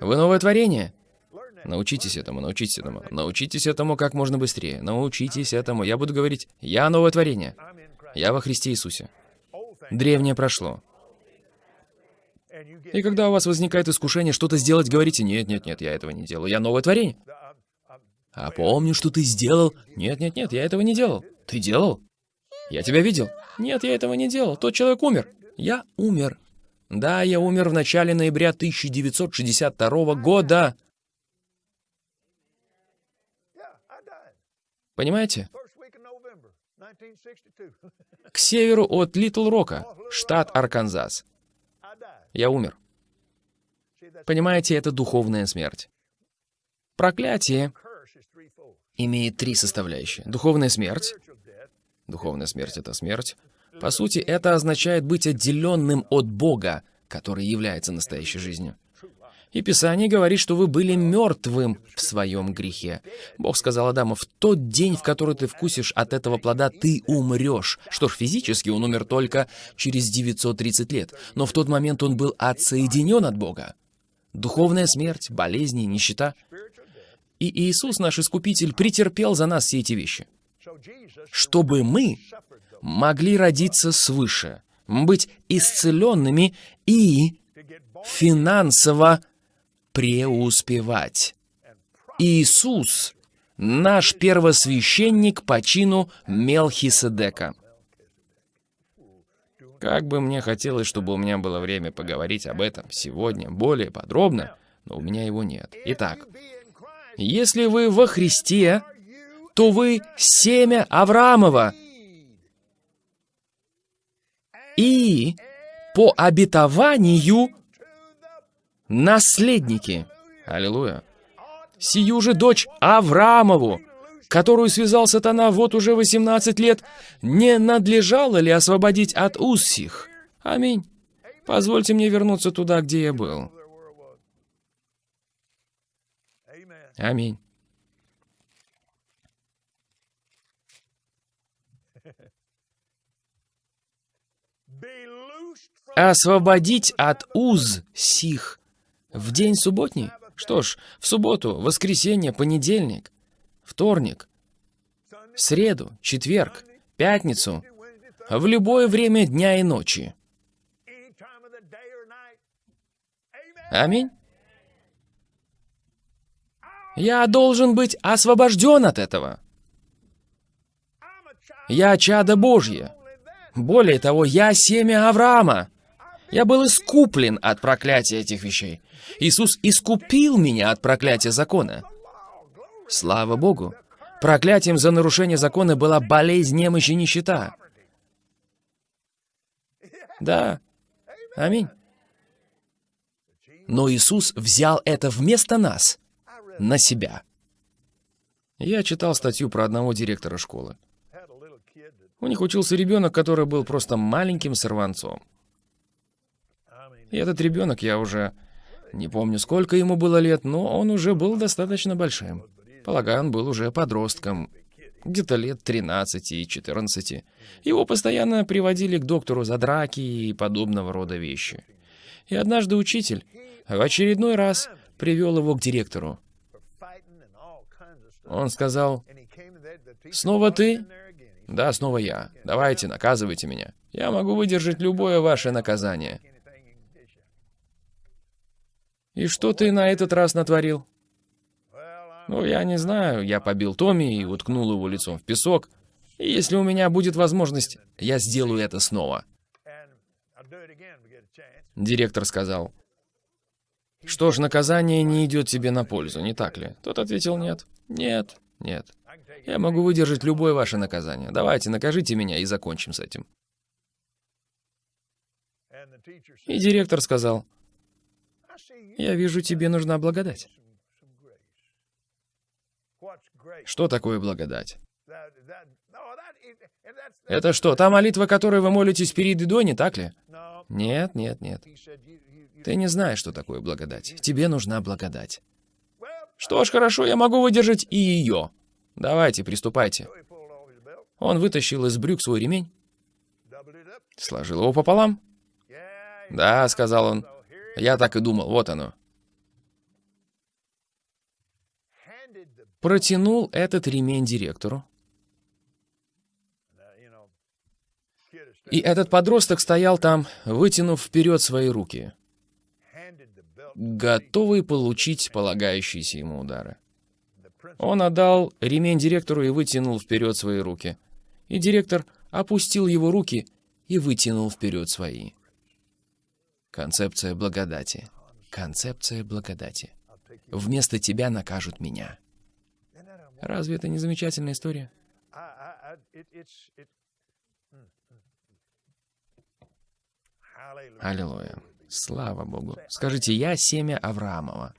Вы новое творение? Научитесь этому, научитесь этому. Научитесь этому как можно быстрее. Научитесь этому. Я буду говорить, я новое творение. Я во Христе Иисусе. Древнее прошло. И когда у вас возникает искушение что-то сделать, говорите, нет, нет, нет, я этого не делаю, я новое творение. А помню, что ты сделал. Нет, нет, нет, я этого не делал. Ты делал? Я тебя видел. Нет, я этого не делал. Тот человек умер. Я умер. Да, я умер в начале ноября 1962 года. Понимаете? К северу от Литл Рока, штат Арканзас. Я умер. Понимаете, это духовная смерть. Проклятие имеет три составляющие. Духовная смерть. Духовная смерть — это смерть. По сути, это означает быть отделенным от Бога, который является настоящей жизнью. И Писание говорит, что вы были мертвым в своем грехе. Бог сказал Адаму, в тот день, в который ты вкусишь от этого плода, ты умрешь. Что ж, физически он умер только через 930 лет, но в тот момент он был отсоединен от Бога. Духовная смерть, болезни, нищета. И Иисус, наш Искупитель, претерпел за нас все эти вещи. Чтобы мы могли родиться свыше, быть исцеленными и финансово преуспевать. Иисус — наш первосвященник по чину Мелхиседека. Как бы мне хотелось, чтобы у меня было время поговорить об этом сегодня более подробно, но у меня его нет. Итак, если вы во Христе, то вы семя Авраамова. И по обетованию наследники. Аллилуйя. Сию же дочь Авраамову, которую связал сатана вот уже 18 лет, не надлежало ли освободить от уз сих? Аминь. Позвольте мне вернуться туда, где я был. Аминь. Освободить от уз сих в день субботний? Что ж, в субботу, воскресенье, понедельник, вторник, среду, четверг, пятницу, в любое время дня и ночи. Аминь. Я должен быть освобожден от этого. Я чадо Божье. Более того, я семя Авраама. Я был искуплен от проклятия этих вещей. Иисус искупил меня от проклятия закона. Слава Богу! Проклятием за нарушение закона была болезнь, немощь и нищета. Да. Аминь. Но Иисус взял это вместо нас, на себя. Я читал статью про одного директора школы. У них учился ребенок, который был просто маленьким сорванцом. И этот ребенок, я уже не помню, сколько ему было лет, но он уже был достаточно большим. Полагаю, он был уже подростком, где-то лет 13 и 14. Его постоянно приводили к доктору за драки и подобного рода вещи. И однажды учитель в очередной раз привел его к директору. Он сказал, «Снова ты?» «Да, снова я. Давайте, наказывайте меня. Я могу выдержать любое ваше наказание». «И что ты на этот раз натворил?» «Ну, я не знаю. Я побил Томми и уткнул его лицом в песок. И если у меня будет возможность, я сделаю это снова». Директор сказал, «Что ж, наказание не идет тебе на пользу, не так ли?» Тот ответил, «Нет, нет, нет. Я могу выдержать любое ваше наказание. Давайте, накажите меня и закончим с этим». И директор сказал, я вижу, тебе нужна благодать. Что такое благодать? Это что, та молитва, которой вы молитесь перед едой, не так ли? Нет, нет, нет. Ты не знаешь, что такое благодать. Тебе нужна благодать. Что ж, хорошо, я могу выдержать и ее. Давайте, приступайте. Он вытащил из брюк свой ремень, сложил его пополам. Да, сказал он, я так и думал, вот оно. Протянул этот ремень директору. И этот подросток стоял там, вытянув вперед свои руки, готовый получить полагающиеся ему удары. Он отдал ремень директору и вытянул вперед свои руки. И директор опустил его руки и вытянул вперед свои. Концепция благодати. Концепция благодати. Вместо тебя накажут меня. Разве это не замечательная история? Аллилуйя. Слава Богу. Скажите, я семя Авраамова.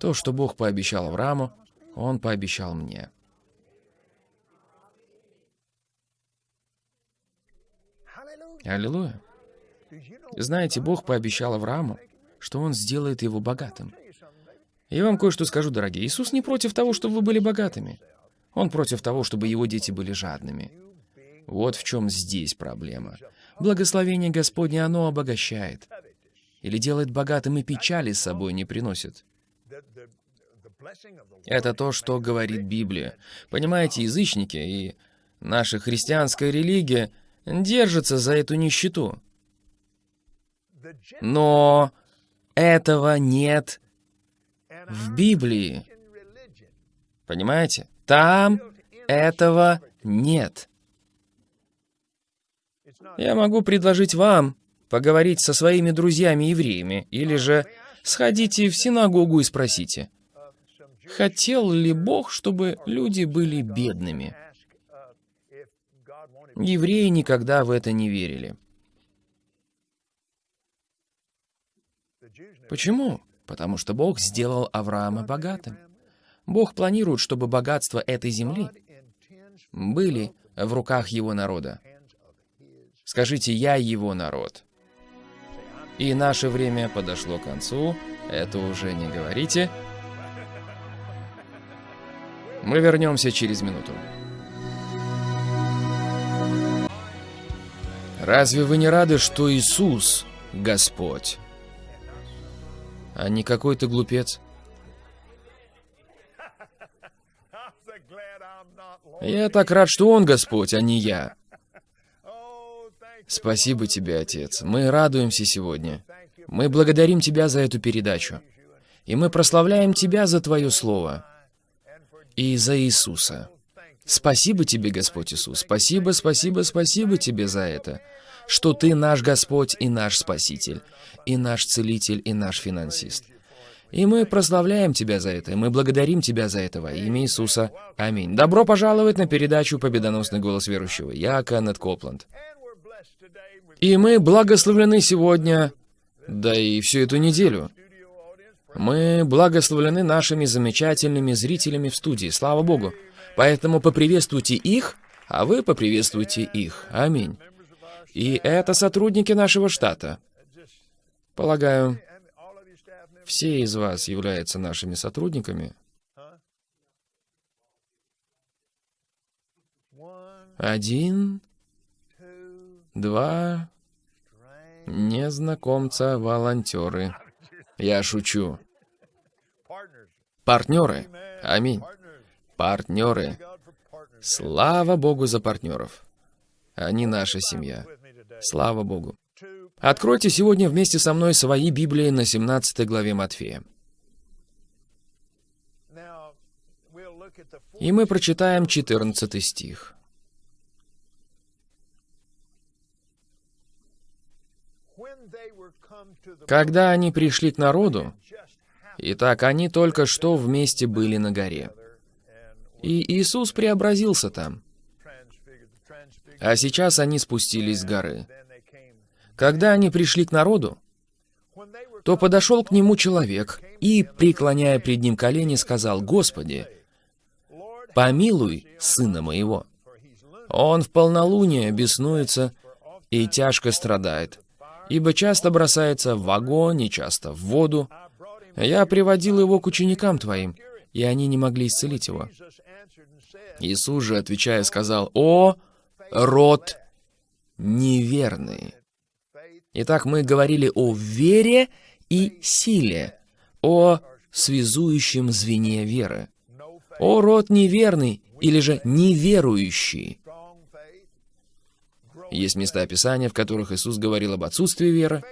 То, что Бог пообещал Аврааму, Он пообещал мне. Аллилуйя. Знаете, Бог пообещал Аврааму, что Он сделает его богатым. Я вам кое-что скажу, дорогие. Иисус не против того, чтобы вы были богатыми. Он против того, чтобы его дети были жадными. Вот в чем здесь проблема. Благословение Господне, оно обогащает. Или делает богатым и печали с собой не приносит. Это то, что говорит Библия. Понимаете, язычники и наша христианская религия держатся за эту нищету. Но этого нет в Библии. Понимаете? Там этого нет. Я могу предложить вам поговорить со своими друзьями-евреями, или же сходите в синагогу и спросите, хотел ли Бог, чтобы люди были бедными? Евреи никогда в это не верили. Почему? Потому что Бог сделал Авраама богатым. Бог планирует, чтобы богатства этой земли были в руках его народа. Скажите, я его народ. И наше время подошло к концу. Это уже не говорите. Мы вернемся через минуту. Разве вы не рады, что Иисус — Господь? а не какой-то глупец. Я так рад, что он Господь, а не я. Спасибо тебе, Отец. Мы радуемся сегодня. Мы благодарим Тебя за эту передачу. И мы прославляем Тебя за Твое Слово. И за Иисуса. Спасибо Тебе, Господь Иисус. Спасибо, спасибо, спасибо Тебе за это что Ты наш Господь и наш Спаситель, и наш Целитель, и наш Финансист. И мы прославляем Тебя за это, и мы благодарим Тебя за это во имя Иисуса. Аминь. Добро пожаловать на передачу «Победоносный голос верующего». Я Кеннет Копланд. И мы благословлены сегодня, да и всю эту неделю. Мы благословлены нашими замечательными зрителями в студии, слава Богу. Поэтому поприветствуйте их, а вы поприветствуйте их. Аминь. И это сотрудники нашего штата. Полагаю, все из вас являются нашими сотрудниками. Один, два, незнакомца, волонтеры. Я шучу. Партнеры. Аминь. Партнеры. Слава Богу за партнеров. Они наша семья. Слава Богу. Откройте сегодня вместе со мной свои Библии на 17 главе Матфея. И мы прочитаем 14 стих. Когда они пришли к народу, итак, они только что вместе были на горе. И Иисус преобразился там. А сейчас они спустились с горы. Когда они пришли к народу, то подошел к нему человек и, преклоняя пред ним колени, сказал, «Господи, помилуй сына моего. Он в полнолуние беснуется и тяжко страдает, ибо часто бросается в огонь и часто в воду. Я приводил его к ученикам твоим, и они не могли исцелить его». Иисус же, отвечая, сказал, «О, род неверный. Итак, мы говорили о вере и силе, о связующем звене веры. О род неверный или же неверующий. Есть места Писания, в которых Иисус говорил об отсутствии веры,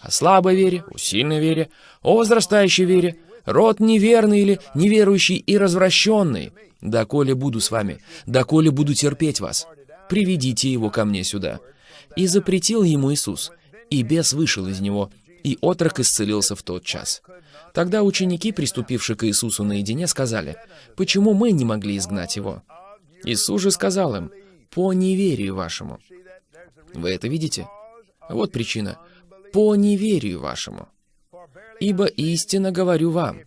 о слабой вере, о сильной вере, о возрастающей вере, род неверный или неверующий и развращенный. «Доколе буду с вами, доколе буду терпеть вас, приведите его ко мне сюда». И запретил ему Иисус, и бес вышел из него, и отрок исцелился в тот час. Тогда ученики, приступившие к Иисусу наедине, сказали, «Почему мы не могли изгнать его?» Иисус же сказал им, «По неверию вашему». Вы это видите? Вот причина. «По неверию вашему». «Ибо истинно говорю вам,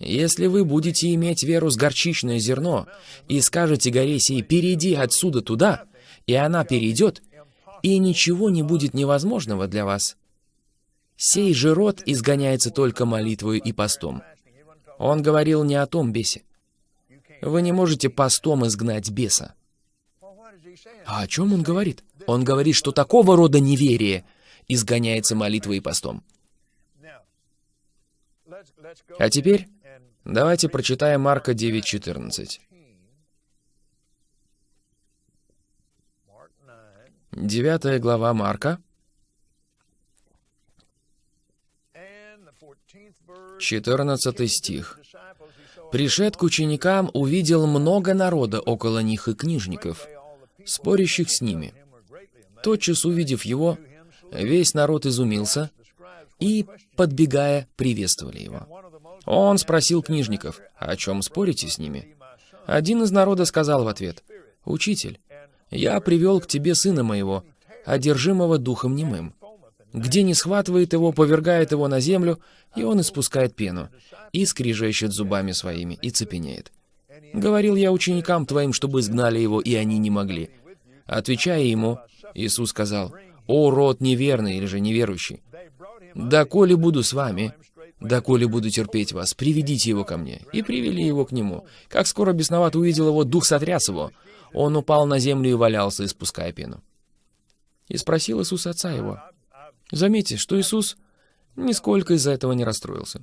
если вы будете иметь веру с горчичное зерно и скажете горе сей, перейди отсюда туда, и она перейдет, и ничего не будет невозможного для вас. Сей же род изгоняется только молитвою и постом. Он говорил не о том бесе. Вы не можете постом изгнать беса. А о чем он говорит? Он говорит, что такого рода неверие изгоняется молитвой и постом. А теперь давайте прочитаем Марка 9.14. Девятая глава Марка, 14 стих. «Пришед к ученикам, увидел много народа около них и книжников, спорящих с ними. Тотчас увидев его, весь народ изумился и, подбегая, приветствовали его. Он спросил книжников, о чем спорите с ними? Один из народа сказал в ответ, «Учитель, я привел к тебе сына моего, одержимого духом немым. Где не схватывает его, повергает его на землю, и он испускает пену, и скрижещет зубами своими, и цепенеет. Говорил я ученикам твоим, чтобы изгнали его, и они не могли. Отвечая ему, Иисус сказал, «О, род неверный или же неверующий, да коли буду с вами, да коли буду терпеть вас, приведите его ко мне». И привели его к нему. Как скоро бесноват увидел его, дух сотряс его. Он упал на землю и валялся, испуская пену. И спросил Иисус отца его. Заметьте, что Иисус нисколько из-за этого не расстроился.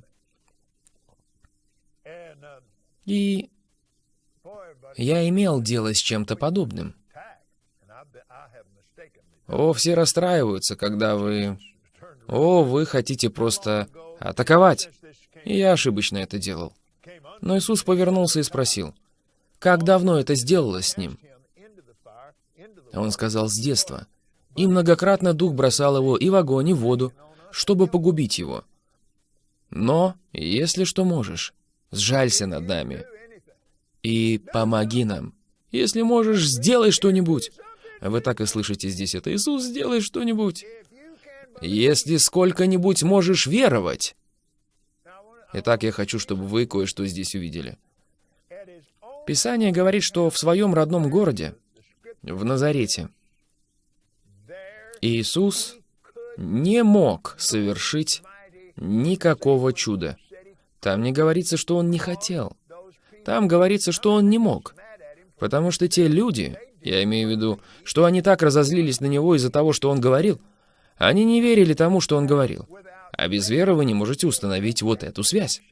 И я имел дело с чем-то подобным. О, все расстраиваются, когда вы... О, вы хотите просто атаковать. И я ошибочно это делал. Но Иисус повернулся и спросил, как давно это сделалось с ним? Он сказал, с детства. И многократно дух бросал его и в огонь, и в воду, чтобы погубить его. Но, если что можешь, сжалься над нами и помоги нам. Если можешь, сделай что-нибудь. Вы так и слышите здесь это. Иисус, сделай что-нибудь. Если сколько-нибудь можешь веровать. Итак, я хочу, чтобы вы кое-что здесь увидели. Писание говорит, что в своем родном городе, в Назарете, Иисус не мог совершить никакого чуда. Там не говорится, что он не хотел. Там говорится, что он не мог. Потому что те люди, я имею в виду, что они так разозлились на него из-за того, что он говорил, они не верили тому, что он говорил. А без веры вы не можете установить вот эту связь.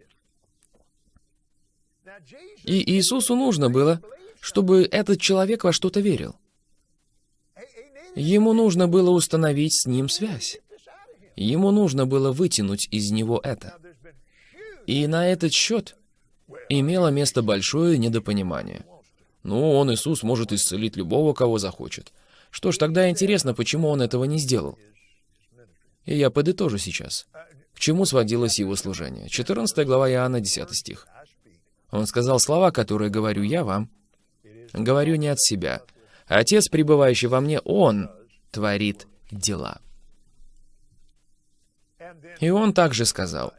И Иисусу нужно было, чтобы этот человек во что-то верил. Ему нужно было установить с ним связь. Ему нужно было вытянуть из него это. И на этот счет имело место большое недопонимание. Ну, он, Иисус, может исцелить любого, кого захочет. Что ж, тогда интересно, почему он этого не сделал. И я подытожу сейчас. К чему сводилось его служение? 14 глава Иоанна, 10 стих. Он сказал слова, которые говорю я вам. Говорю не от себя. Отец, пребывающий во мне, Он творит дела. И он также сказал,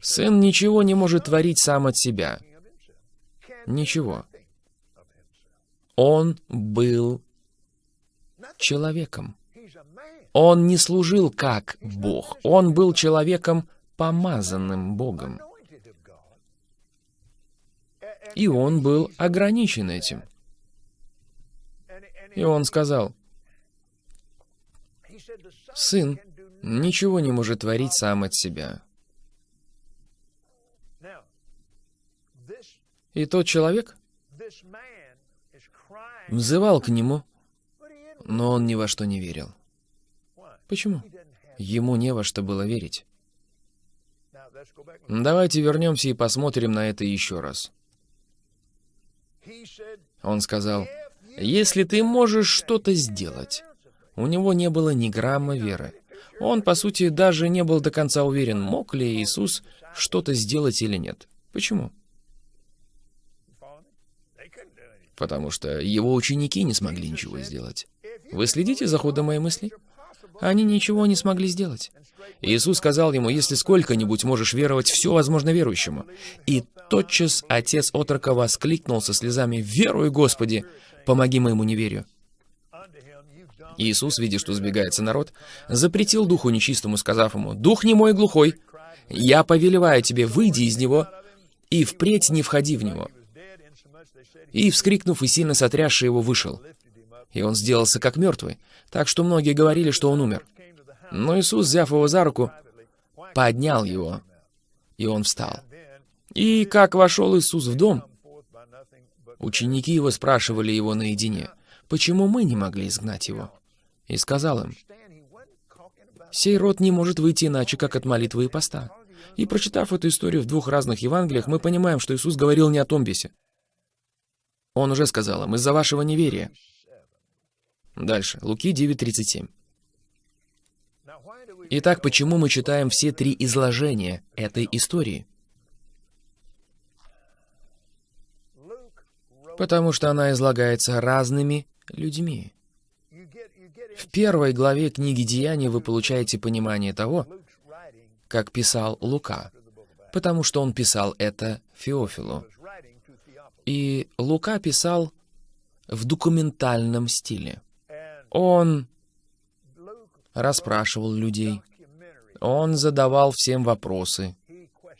«Сын ничего не может творить сам от себя». Ничего. Он был человеком. Он не служил как Бог. Он был человеком, помазанным Богом. И он был ограничен этим. И он сказал, «Сын ничего не может творить сам от себя». И тот человек взывал к нему, но он ни во что не верил. Почему? Ему не во что было верить. Давайте вернемся и посмотрим на это еще раз. Он сказал, «Если ты можешь что-то сделать». У него не было ни грамма веры. Он, по сути, даже не был до конца уверен, мог ли Иисус что-то сделать или нет. Почему? Потому что его ученики не смогли ничего сделать. Вы следите за ходом моей мысли? Они ничего не смогли сделать. Иисус сказал ему, если сколько-нибудь можешь веровать, все возможно верующему. И тотчас отец отрока воскликнул со слезами, «Верую, Господи, помоги моему неверию». Иисус, видя, что сбегается народ, запретил духу нечистому, сказав ему, «Дух не мой глухой, я повелеваю тебе, выйди из него, и впредь не входи в него». И, вскрикнув и сильно сотрясший его, вышел. И он сделался как мертвый, так что многие говорили, что он умер. Но Иисус, взяв его за руку, поднял его, и он встал. И как вошел Иисус в дом, ученики его спрашивали его наедине, почему мы не могли изгнать его? И сказал им, «Сей род не может выйти иначе, как от молитвы и поста». И прочитав эту историю в двух разных Евангелиях, мы понимаем, что Иисус говорил не о том бесе. Он уже сказал им, «Из-за вашего неверия». Дальше, Луки 9.37. Итак, почему мы читаем все три изложения этой истории? Потому что она излагается разными людьми. В первой главе книги Деяний вы получаете понимание того, как писал Лука, потому что он писал это Феофилу. И Лука писал в документальном стиле. Он расспрашивал людей, он задавал всем вопросы.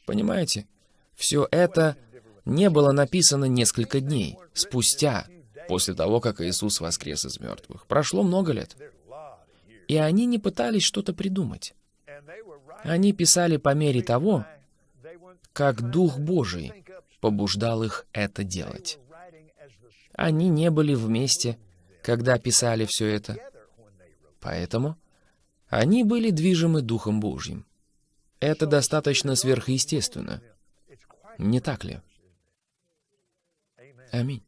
Понимаете? Все это не было написано несколько дней спустя, после того, как Иисус воскрес из мертвых. Прошло много лет. И они не пытались что-то придумать. Они писали по мере того, как Дух Божий побуждал их это делать. Они не были вместе, когда писали все это. Поэтому они были движимы Духом Божьим. Это достаточно сверхъестественно. Не так ли? Аминь.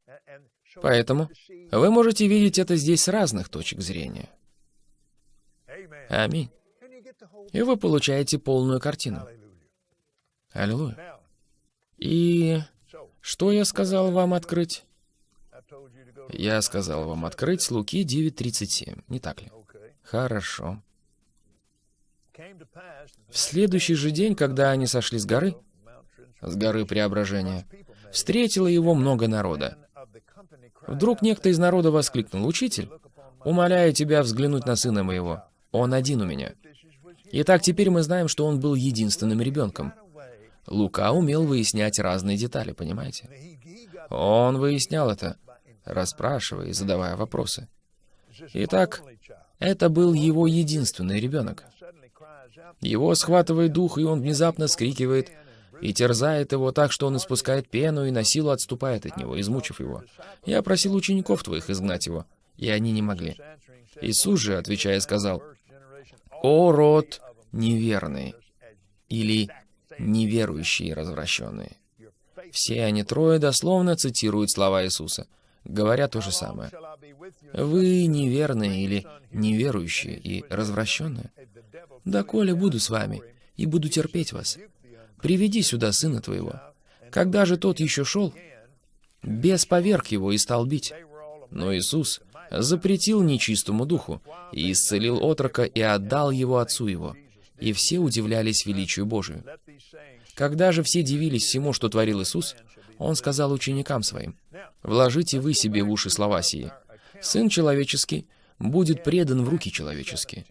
Поэтому вы можете видеть это здесь с разных точек зрения. Аминь. И вы получаете полную картину. Аллилуйя. И что я сказал вам открыть? Я сказал вам открыть Луки 9.37, не так ли? Хорошо. В следующий же день, когда они сошли с горы, с горы Преображения, встретило его много народа. Вдруг некто из народа воскликнул, «Учитель, умоляю тебя взглянуть на сына моего. Он один у меня». Итак, теперь мы знаем, что он был единственным ребенком. Лука умел выяснять разные детали, понимаете? Он выяснял это, расспрашивая и задавая вопросы. Итак, это был его единственный ребенок. Его схватывает дух, и он внезапно скрикивает и терзает его так, что он испускает пену и на силу отступает от него, измучив его. Я просил учеников твоих изгнать его, и они не могли. Иисус же, отвечая, сказал, «О, род неверный!» или «неверующие развращенные». Все они трое дословно цитируют слова Иисуса, говоря то же самое. «Вы неверные или неверующие и развращенные? Доколе буду с вами и буду терпеть вас. Приведи сюда сына твоего». Когда же тот еще шел, бес поверг его и стал бить. Но Иисус запретил нечистому духу и исцелил отрока и отдал его отцу его. И все удивлялись величию Божию. Когда же все дивились всему, что творил Иисус, Он сказал ученикам Своим, «Вложите вы себе в уши слова сии. Сын человеческий будет предан в руки человеческие».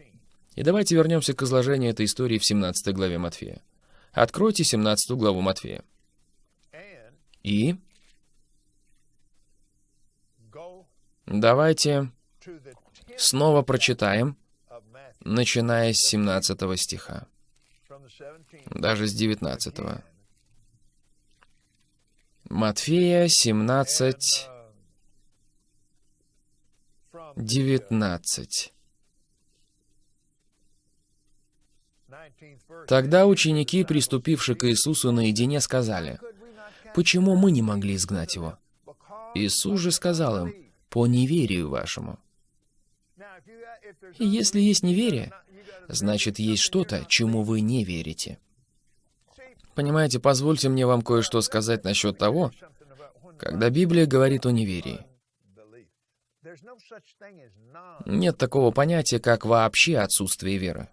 И давайте вернемся к изложению этой истории в 17 главе Матфея. Откройте 17 главу Матфея. И давайте снова прочитаем, начиная с 17 стиха, даже с 19. Матфея 17, 19. Тогда ученики, приступившие к Иисусу наедине, сказали, «Почему мы не могли изгнать его?» Иисус же сказал им, «По неверию вашему». И если есть неверие, значит, есть что-то, чему вы не верите. Понимаете, позвольте мне вам кое-что сказать насчет того, когда Библия говорит о неверии. Нет такого понятия, как вообще отсутствие веры.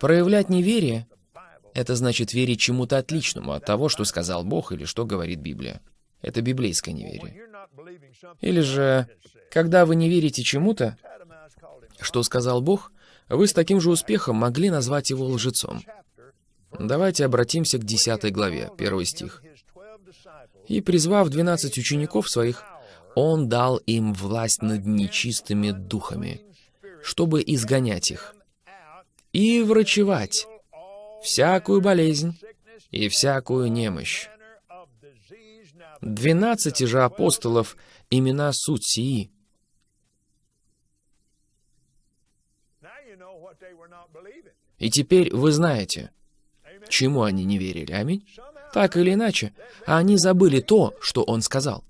Проявлять неверие — это значит верить чему-то отличному от того, что сказал Бог или что говорит Библия. Это библейское неверие. Или же, когда вы не верите чему-то, что сказал Бог, вы с таким же успехом могли назвать его лжецом. Давайте обратимся к 10 главе, 1 стих. «И, призвав двенадцать учеников своих, Он дал им власть над нечистыми духами, чтобы изгонять их, и врачевать всякую болезнь и всякую немощь. Двенадцати же апостолов имена суть сии. И теперь вы знаете, чему они не верили. Аминь. Так или иначе, они забыли то, что он сказал.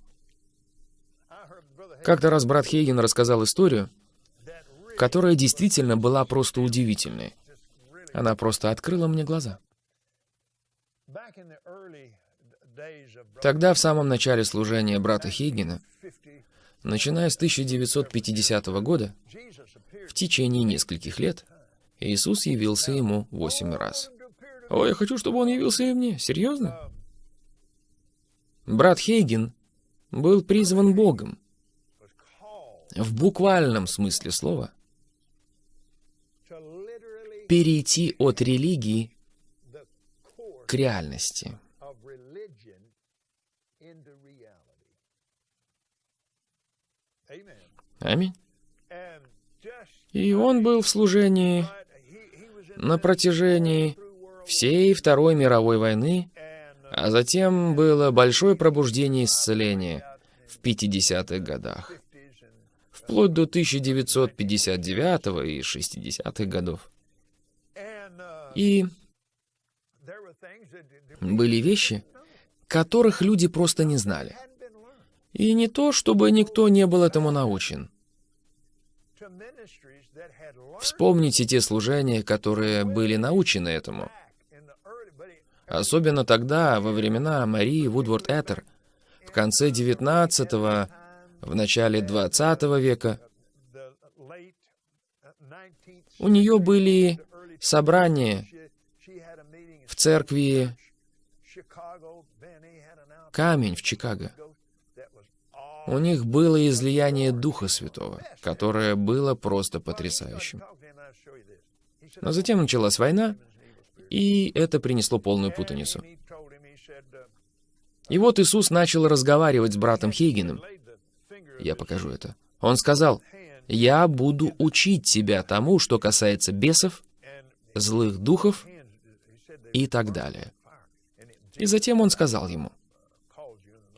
Как-то раз брат Хейген рассказал историю, которая действительно была просто удивительной. Она просто открыла мне глаза. Тогда, в самом начале служения брата Хейгена, начиная с 1950 года, в течение нескольких лет, Иисус явился ему восемь раз. О, я хочу, чтобы он явился и мне. Серьезно? Брат Хейген был призван Богом. В буквальном смысле слова. Перейти от религии к реальности. Аминь. И он был в служении на протяжении всей Второй мировой войны, а затем было большое пробуждение исцеления в 50-х годах, вплоть до 1959 и 60-х годов. И были вещи, которых люди просто не знали. И не то, чтобы никто не был этому научен. Вспомните те служения, которые были научены этому. Особенно тогда, во времена Марии Вудворд Этер, в конце XIX, в начале XX века. У нее были собрания в церкви Камень в Чикаго. У них было излияние Духа Святого, которое было просто потрясающим. Но затем началась война, и это принесло полную путаницу. И вот Иисус начал разговаривать с братом Хейгеном. Я покажу это. Он сказал, «Я буду учить тебя тому, что касается бесов, злых духов и так далее». И затем он сказал ему,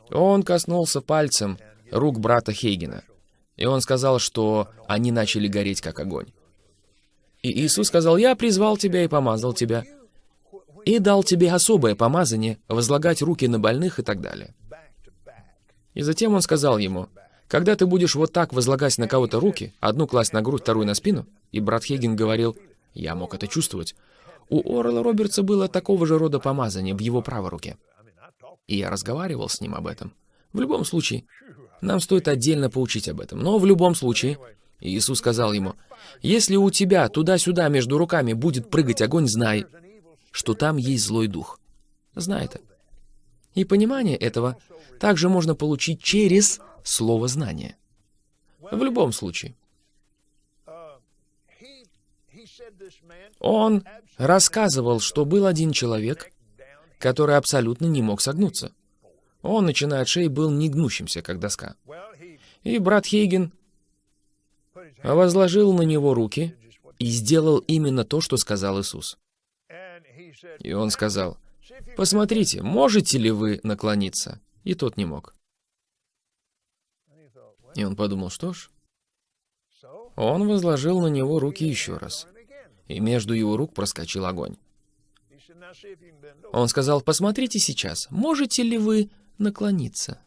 он коснулся пальцем рук брата Хейгена, и он сказал, что они начали гореть как огонь. И Иисус сказал, «Я призвал тебя и помазал тебя, и дал тебе особое помазание, возлагать руки на больных и так далее». И затем он сказал ему, «Когда ты будешь вот так возлагать на кого-то руки, одну класть на грудь, вторую на спину», и брат Хейген говорил, «Я мог это чувствовать», у Орла Робертса было такого же рода помазание в его правой руке. И я разговаривал с ним об этом. В любом случае, нам стоит отдельно поучить об этом. Но в любом случае, Иисус сказал ему, «Если у тебя туда-сюда между руками будет прыгать огонь, знай, что там есть злой дух». Знай это. И понимание этого также можно получить через слово знания. В любом случае. Он рассказывал, что был один человек, который абсолютно не мог согнуться. Он, начиная от шеи, был негнущимся, как доска. И брат Хейген возложил на него руки и сделал именно то, что сказал Иисус. И он сказал, «Посмотрите, можете ли вы наклониться?» И тот не мог. И он подумал, что ж. Он возложил на него руки еще раз, и между его рук проскочил огонь. Он сказал, посмотрите сейчас, можете ли вы наклониться?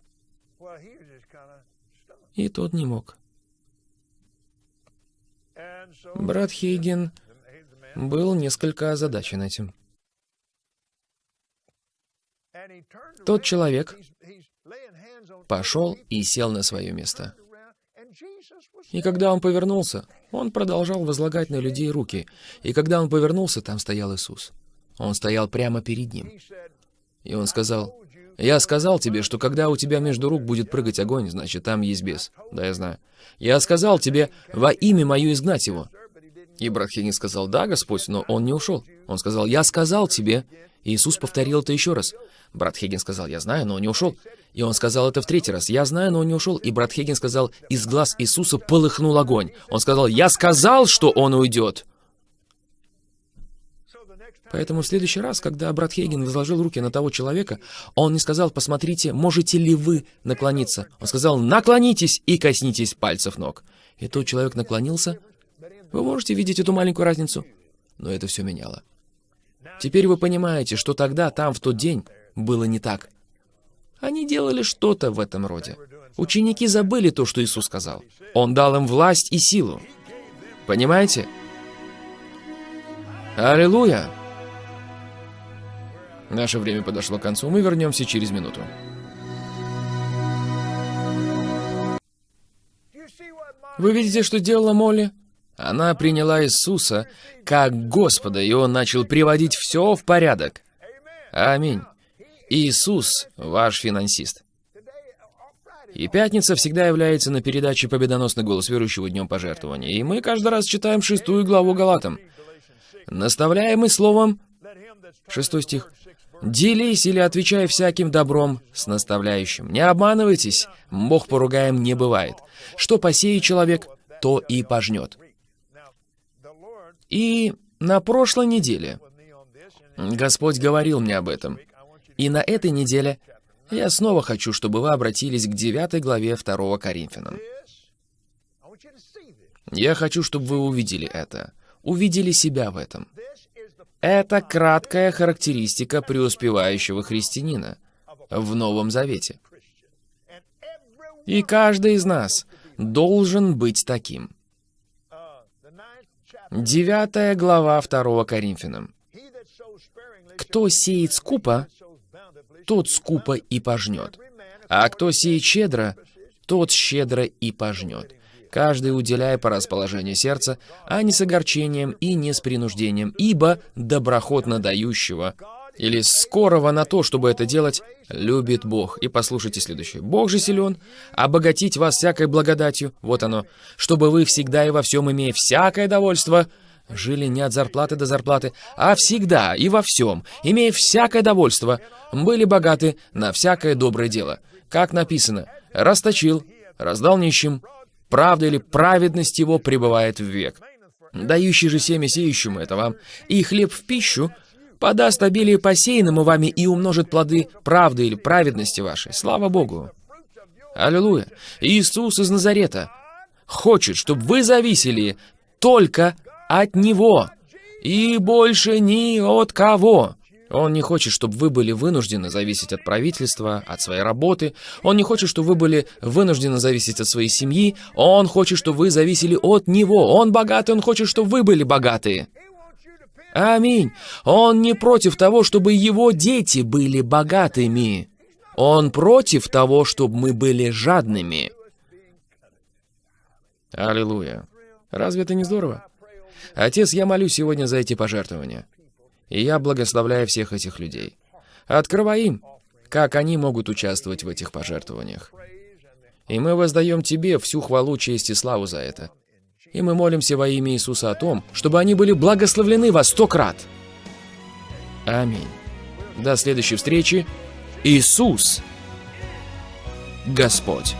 И тот не мог. Брат Хейген был несколько озадачен этим. Тот человек пошел и сел на свое место. И когда он повернулся, он продолжал возлагать на людей руки. И когда он повернулся, там стоял Иисус. Он стоял прямо перед ним. И он сказал, Я сказал тебе, что когда у тебя между рук будет прыгать огонь, значит, там есть бес. Да, я знаю. Я сказал тебе, во имя мое изгнать его. И брат Хиггинс сказал, да, Господь, но он не ушел. Он сказал, я сказал тебе. И Иисус повторил это еще раз. Брат Хиггин сказал, я знаю, но он не ушел. И он сказал это в третий раз, я знаю, но он не ушел. И брат Хиггин сказал, из глаз Иисуса полыхнул огонь. Он сказал, я сказал, что он уйдет. Поэтому в следующий раз, когда брат Хейген возложил руки на того человека, он не сказал, посмотрите, можете ли вы наклониться. Он сказал, наклонитесь и коснитесь пальцев ног. И тот человек наклонился. Вы можете видеть эту маленькую разницу? Но это все меняло. Теперь вы понимаете, что тогда, там, в тот день, было не так. Они делали что-то в этом роде. Ученики забыли то, что Иисус сказал. Он дал им власть и силу. Понимаете? Аллилуйя! Наше время подошло к концу, мы вернемся через минуту. Вы видите, что делала Молли? Она приняла Иисуса как Господа, и Он начал приводить все в порядок. Аминь. Иисус – ваш финансист. И пятница всегда является на передаче «Победоносный голос верующего днем пожертвования». И мы каждый раз читаем шестую главу Галатам. Наставляемый словом, шестой стих, Делись или отвечай всяким добром с наставляющим. Не обманывайтесь, Бог поругаем не бывает. Что посеет человек, то и пожнет. И на прошлой неделе Господь говорил мне об этом. И на этой неделе я снова хочу, чтобы вы обратились к 9 главе 2 Коринфянам. Я хочу, чтобы вы увидели это, увидели себя в этом. Это краткая характеристика преуспевающего христианина в Новом Завете. И каждый из нас должен быть таким. Девятая глава 2 Коринфянам. «Кто сеет скупо, тот скупо и пожнет, а кто сеет щедро, тот щедро и пожнет каждый уделяя по расположению сердца, а не с огорчением и не с принуждением, ибо доброхотно дающего или скорого на то, чтобы это делать, любит Бог. И послушайте следующее. Бог же силен, обогатить вас всякой благодатью, вот оно, чтобы вы всегда и во всем, имея всякое довольство, жили не от зарплаты до зарплаты, а всегда и во всем, имея всякое довольство, были богаты на всякое доброе дело. Как написано, расточил, раздал нищим, правда или праведность его пребывает в век. Дающий же семя сеющему это вам, и хлеб в пищу, подаст обилие посеянному вами и умножит плоды правды или праведности вашей. Слава Богу! Аллилуйя! Иисус из Назарета хочет, чтобы вы зависели только от Него и больше ни от кого. Он не хочет, чтобы вы были вынуждены зависеть от правительства, от своей работы. Он не хочет, чтобы вы были вынуждены зависеть от своей семьи. Он хочет, чтобы вы зависели от Него. Он богатый, Он хочет, чтобы вы были богатые. Аминь. Он не против того, чтобы Его дети были богатыми. Он против того, чтобы мы были жадными. Аллилуйя. Разве это не здорово? Отец, я молю сегодня за эти пожертвования. И я благословляю всех этих людей. Открывай им, как они могут участвовать в этих пожертвованиях. И мы воздаем Тебе всю хвалу, честь и славу за это. И мы молимся во имя Иисуса о том, чтобы они были благословлены во сто крат. Аминь. До следующей встречи. Иисус, Господь.